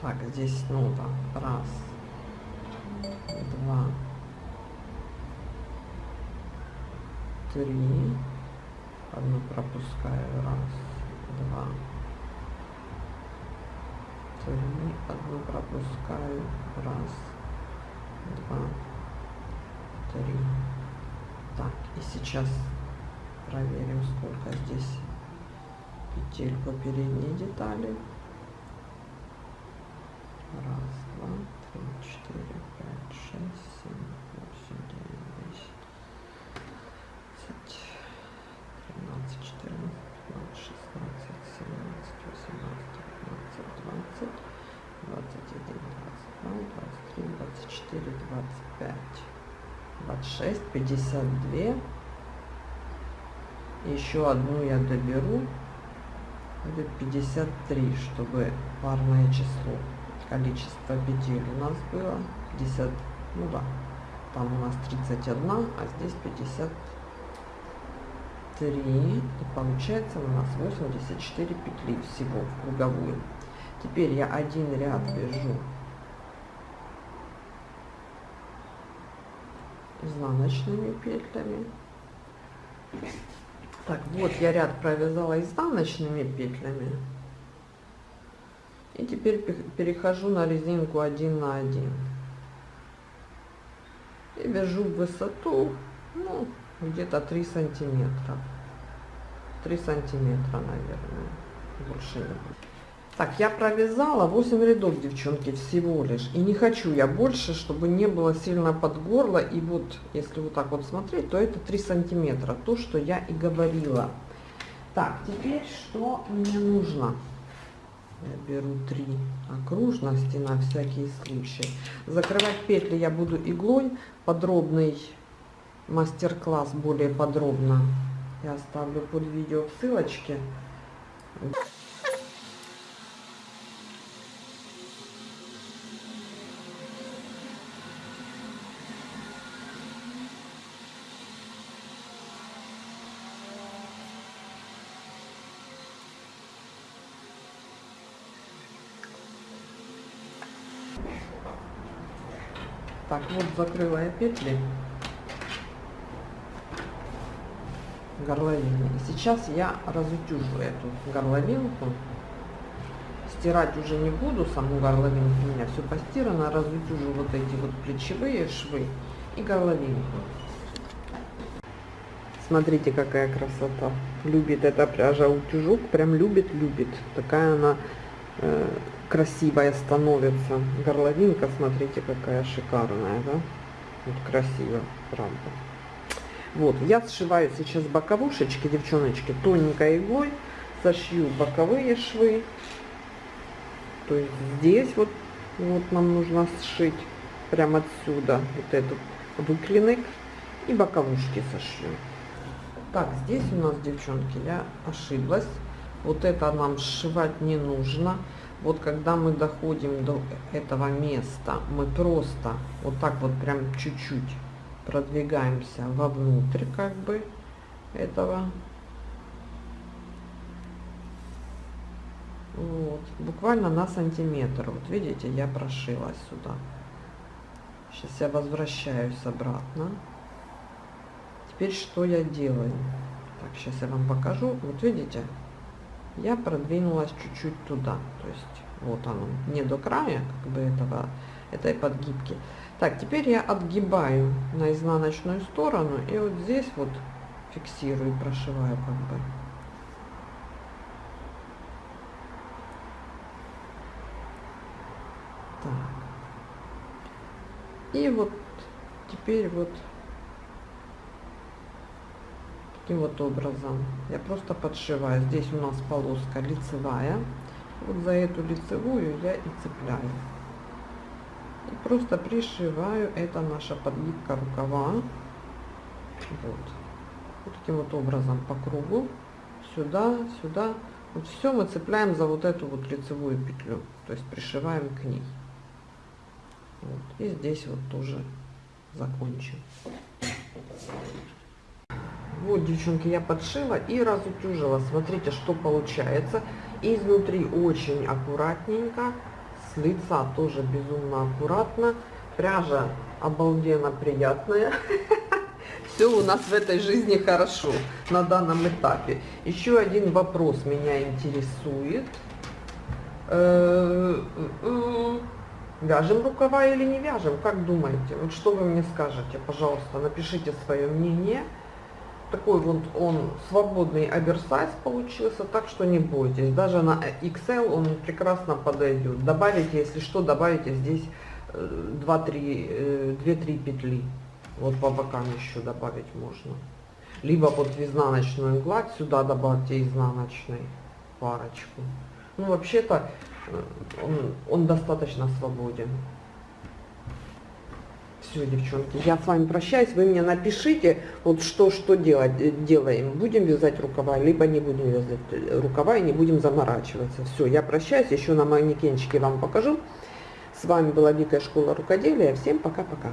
Так, здесь снова раз, два, три, одну пропускаю, раз, два, три, одну пропускаю, раз, два, три. Так, и сейчас проверим, сколько здесь петель по передней детали. Раз, два, три, четыре, пять, шесть, семь, восемь, девять, 52. Еще одну я доберу. Будет 53, чтобы парное число. Количество петель у нас было 50, ну да, там у нас 31, а здесь 53. И получается у нас 84 петли всего круговую. Теперь я один ряд вяжу изнаночными петлями. Так, вот я ряд провязала изнаночными петлями. И теперь перехожу на резинку один на один. И вяжу в высоту, ну, где-то 3 сантиметра. 3 сантиметра, наверное. Больше не будет. Так, я провязала 8 рядов, девчонки, всего лишь. И не хочу я больше, чтобы не было сильно под горло. И вот, если вот так вот смотреть, то это 3 сантиметра. То, что я и говорила. Так, теперь что мне нужно? Я беру 3 окружности на всякий случай. Закрывать петли я буду иглой. Подробный мастер-класс более подробно я оставлю под видео в ссылочке. Так, вот закрыла я петли горловины. И сейчас я разутюжу эту горловинку. Стирать уже не буду саму горловинку, у меня все постирано. Разутюжу вот эти вот плечевые швы и горловинку. Смотрите, какая красота. Любит эта пряжа утюжок, прям любит-любит. Такая она э, красивая становится. Горловинка, смотрите, какая шикарная, да? Вот красиво, правда. Вот, я сшиваю сейчас боковушечки, девчоночки, тоненькой иглой. Сошью боковые швы. То есть здесь вот, вот нам нужно сшить прямо отсюда вот этот выклинок и боковушки сошью. Так, здесь у нас, девчонки, я ошиблась. Вот это нам сшивать не нужно. Вот когда мы доходим до этого места, мы просто вот так вот прям чуть-чуть продвигаемся вовнутрь как бы этого. Вот, буквально на сантиметр. Вот видите, я прошила сюда. Сейчас я возвращаюсь обратно. Теперь что я делаю? Так, сейчас я вам покажу. Вот видите, я продвинулась чуть-чуть туда. То есть вот оно, не до края как бы этого, этой подгибки. Так, теперь я отгибаю на изнаночную сторону и вот здесь вот фиксирую, прошиваю как бы. Так. И вот теперь вот таким вот образом. Я просто подшиваю. Здесь у нас полоска лицевая. Вот за эту лицевую я и цепляю. И просто пришиваю. Это наша подгибка рукава. Вот, вот таким вот образом по кругу. Сюда сюда. Вот все мы цепляем за вот эту вот лицевую петлю. То есть пришиваем к ней. Вот. и здесь вот тоже закончим вот, девчонки, я подшила и разутюжила. Смотрите, что получается. Изнутри очень аккуратненько. С лица тоже безумно аккуратно. Пряжа обалденно приятная. Все у нас в этой жизни хорошо на данном этапе. Еще один вопрос меня интересует. Э, э, вяжем рукава или не вяжем? Как думаете? Вот что вы мне скажете? Пожалуйста, напишите свое мнение такой вот он свободный оверсайз получился, так что не бойтесь. Даже на XL он прекрасно подойдет. Добавите, если что, добавите здесь 2-3 2-3 петли. Вот по бокам еще добавить можно. Либо в изнаночную гладь сюда добавьте изнаночной парочку. Ну, вообще-то э, он, он достаточно свободен. Все, девчонки, я с вами прощаюсь. Вы мне напишите, вот что, что делать, э, делаем. Будем вязать рукава, либо не будем вязать э, рукава и не будем заморачиваться. Все, я прощаюсь. Еще на манекенчике вам покажу. С вами была Вика Школа Рукоделия. Всем пока-пока.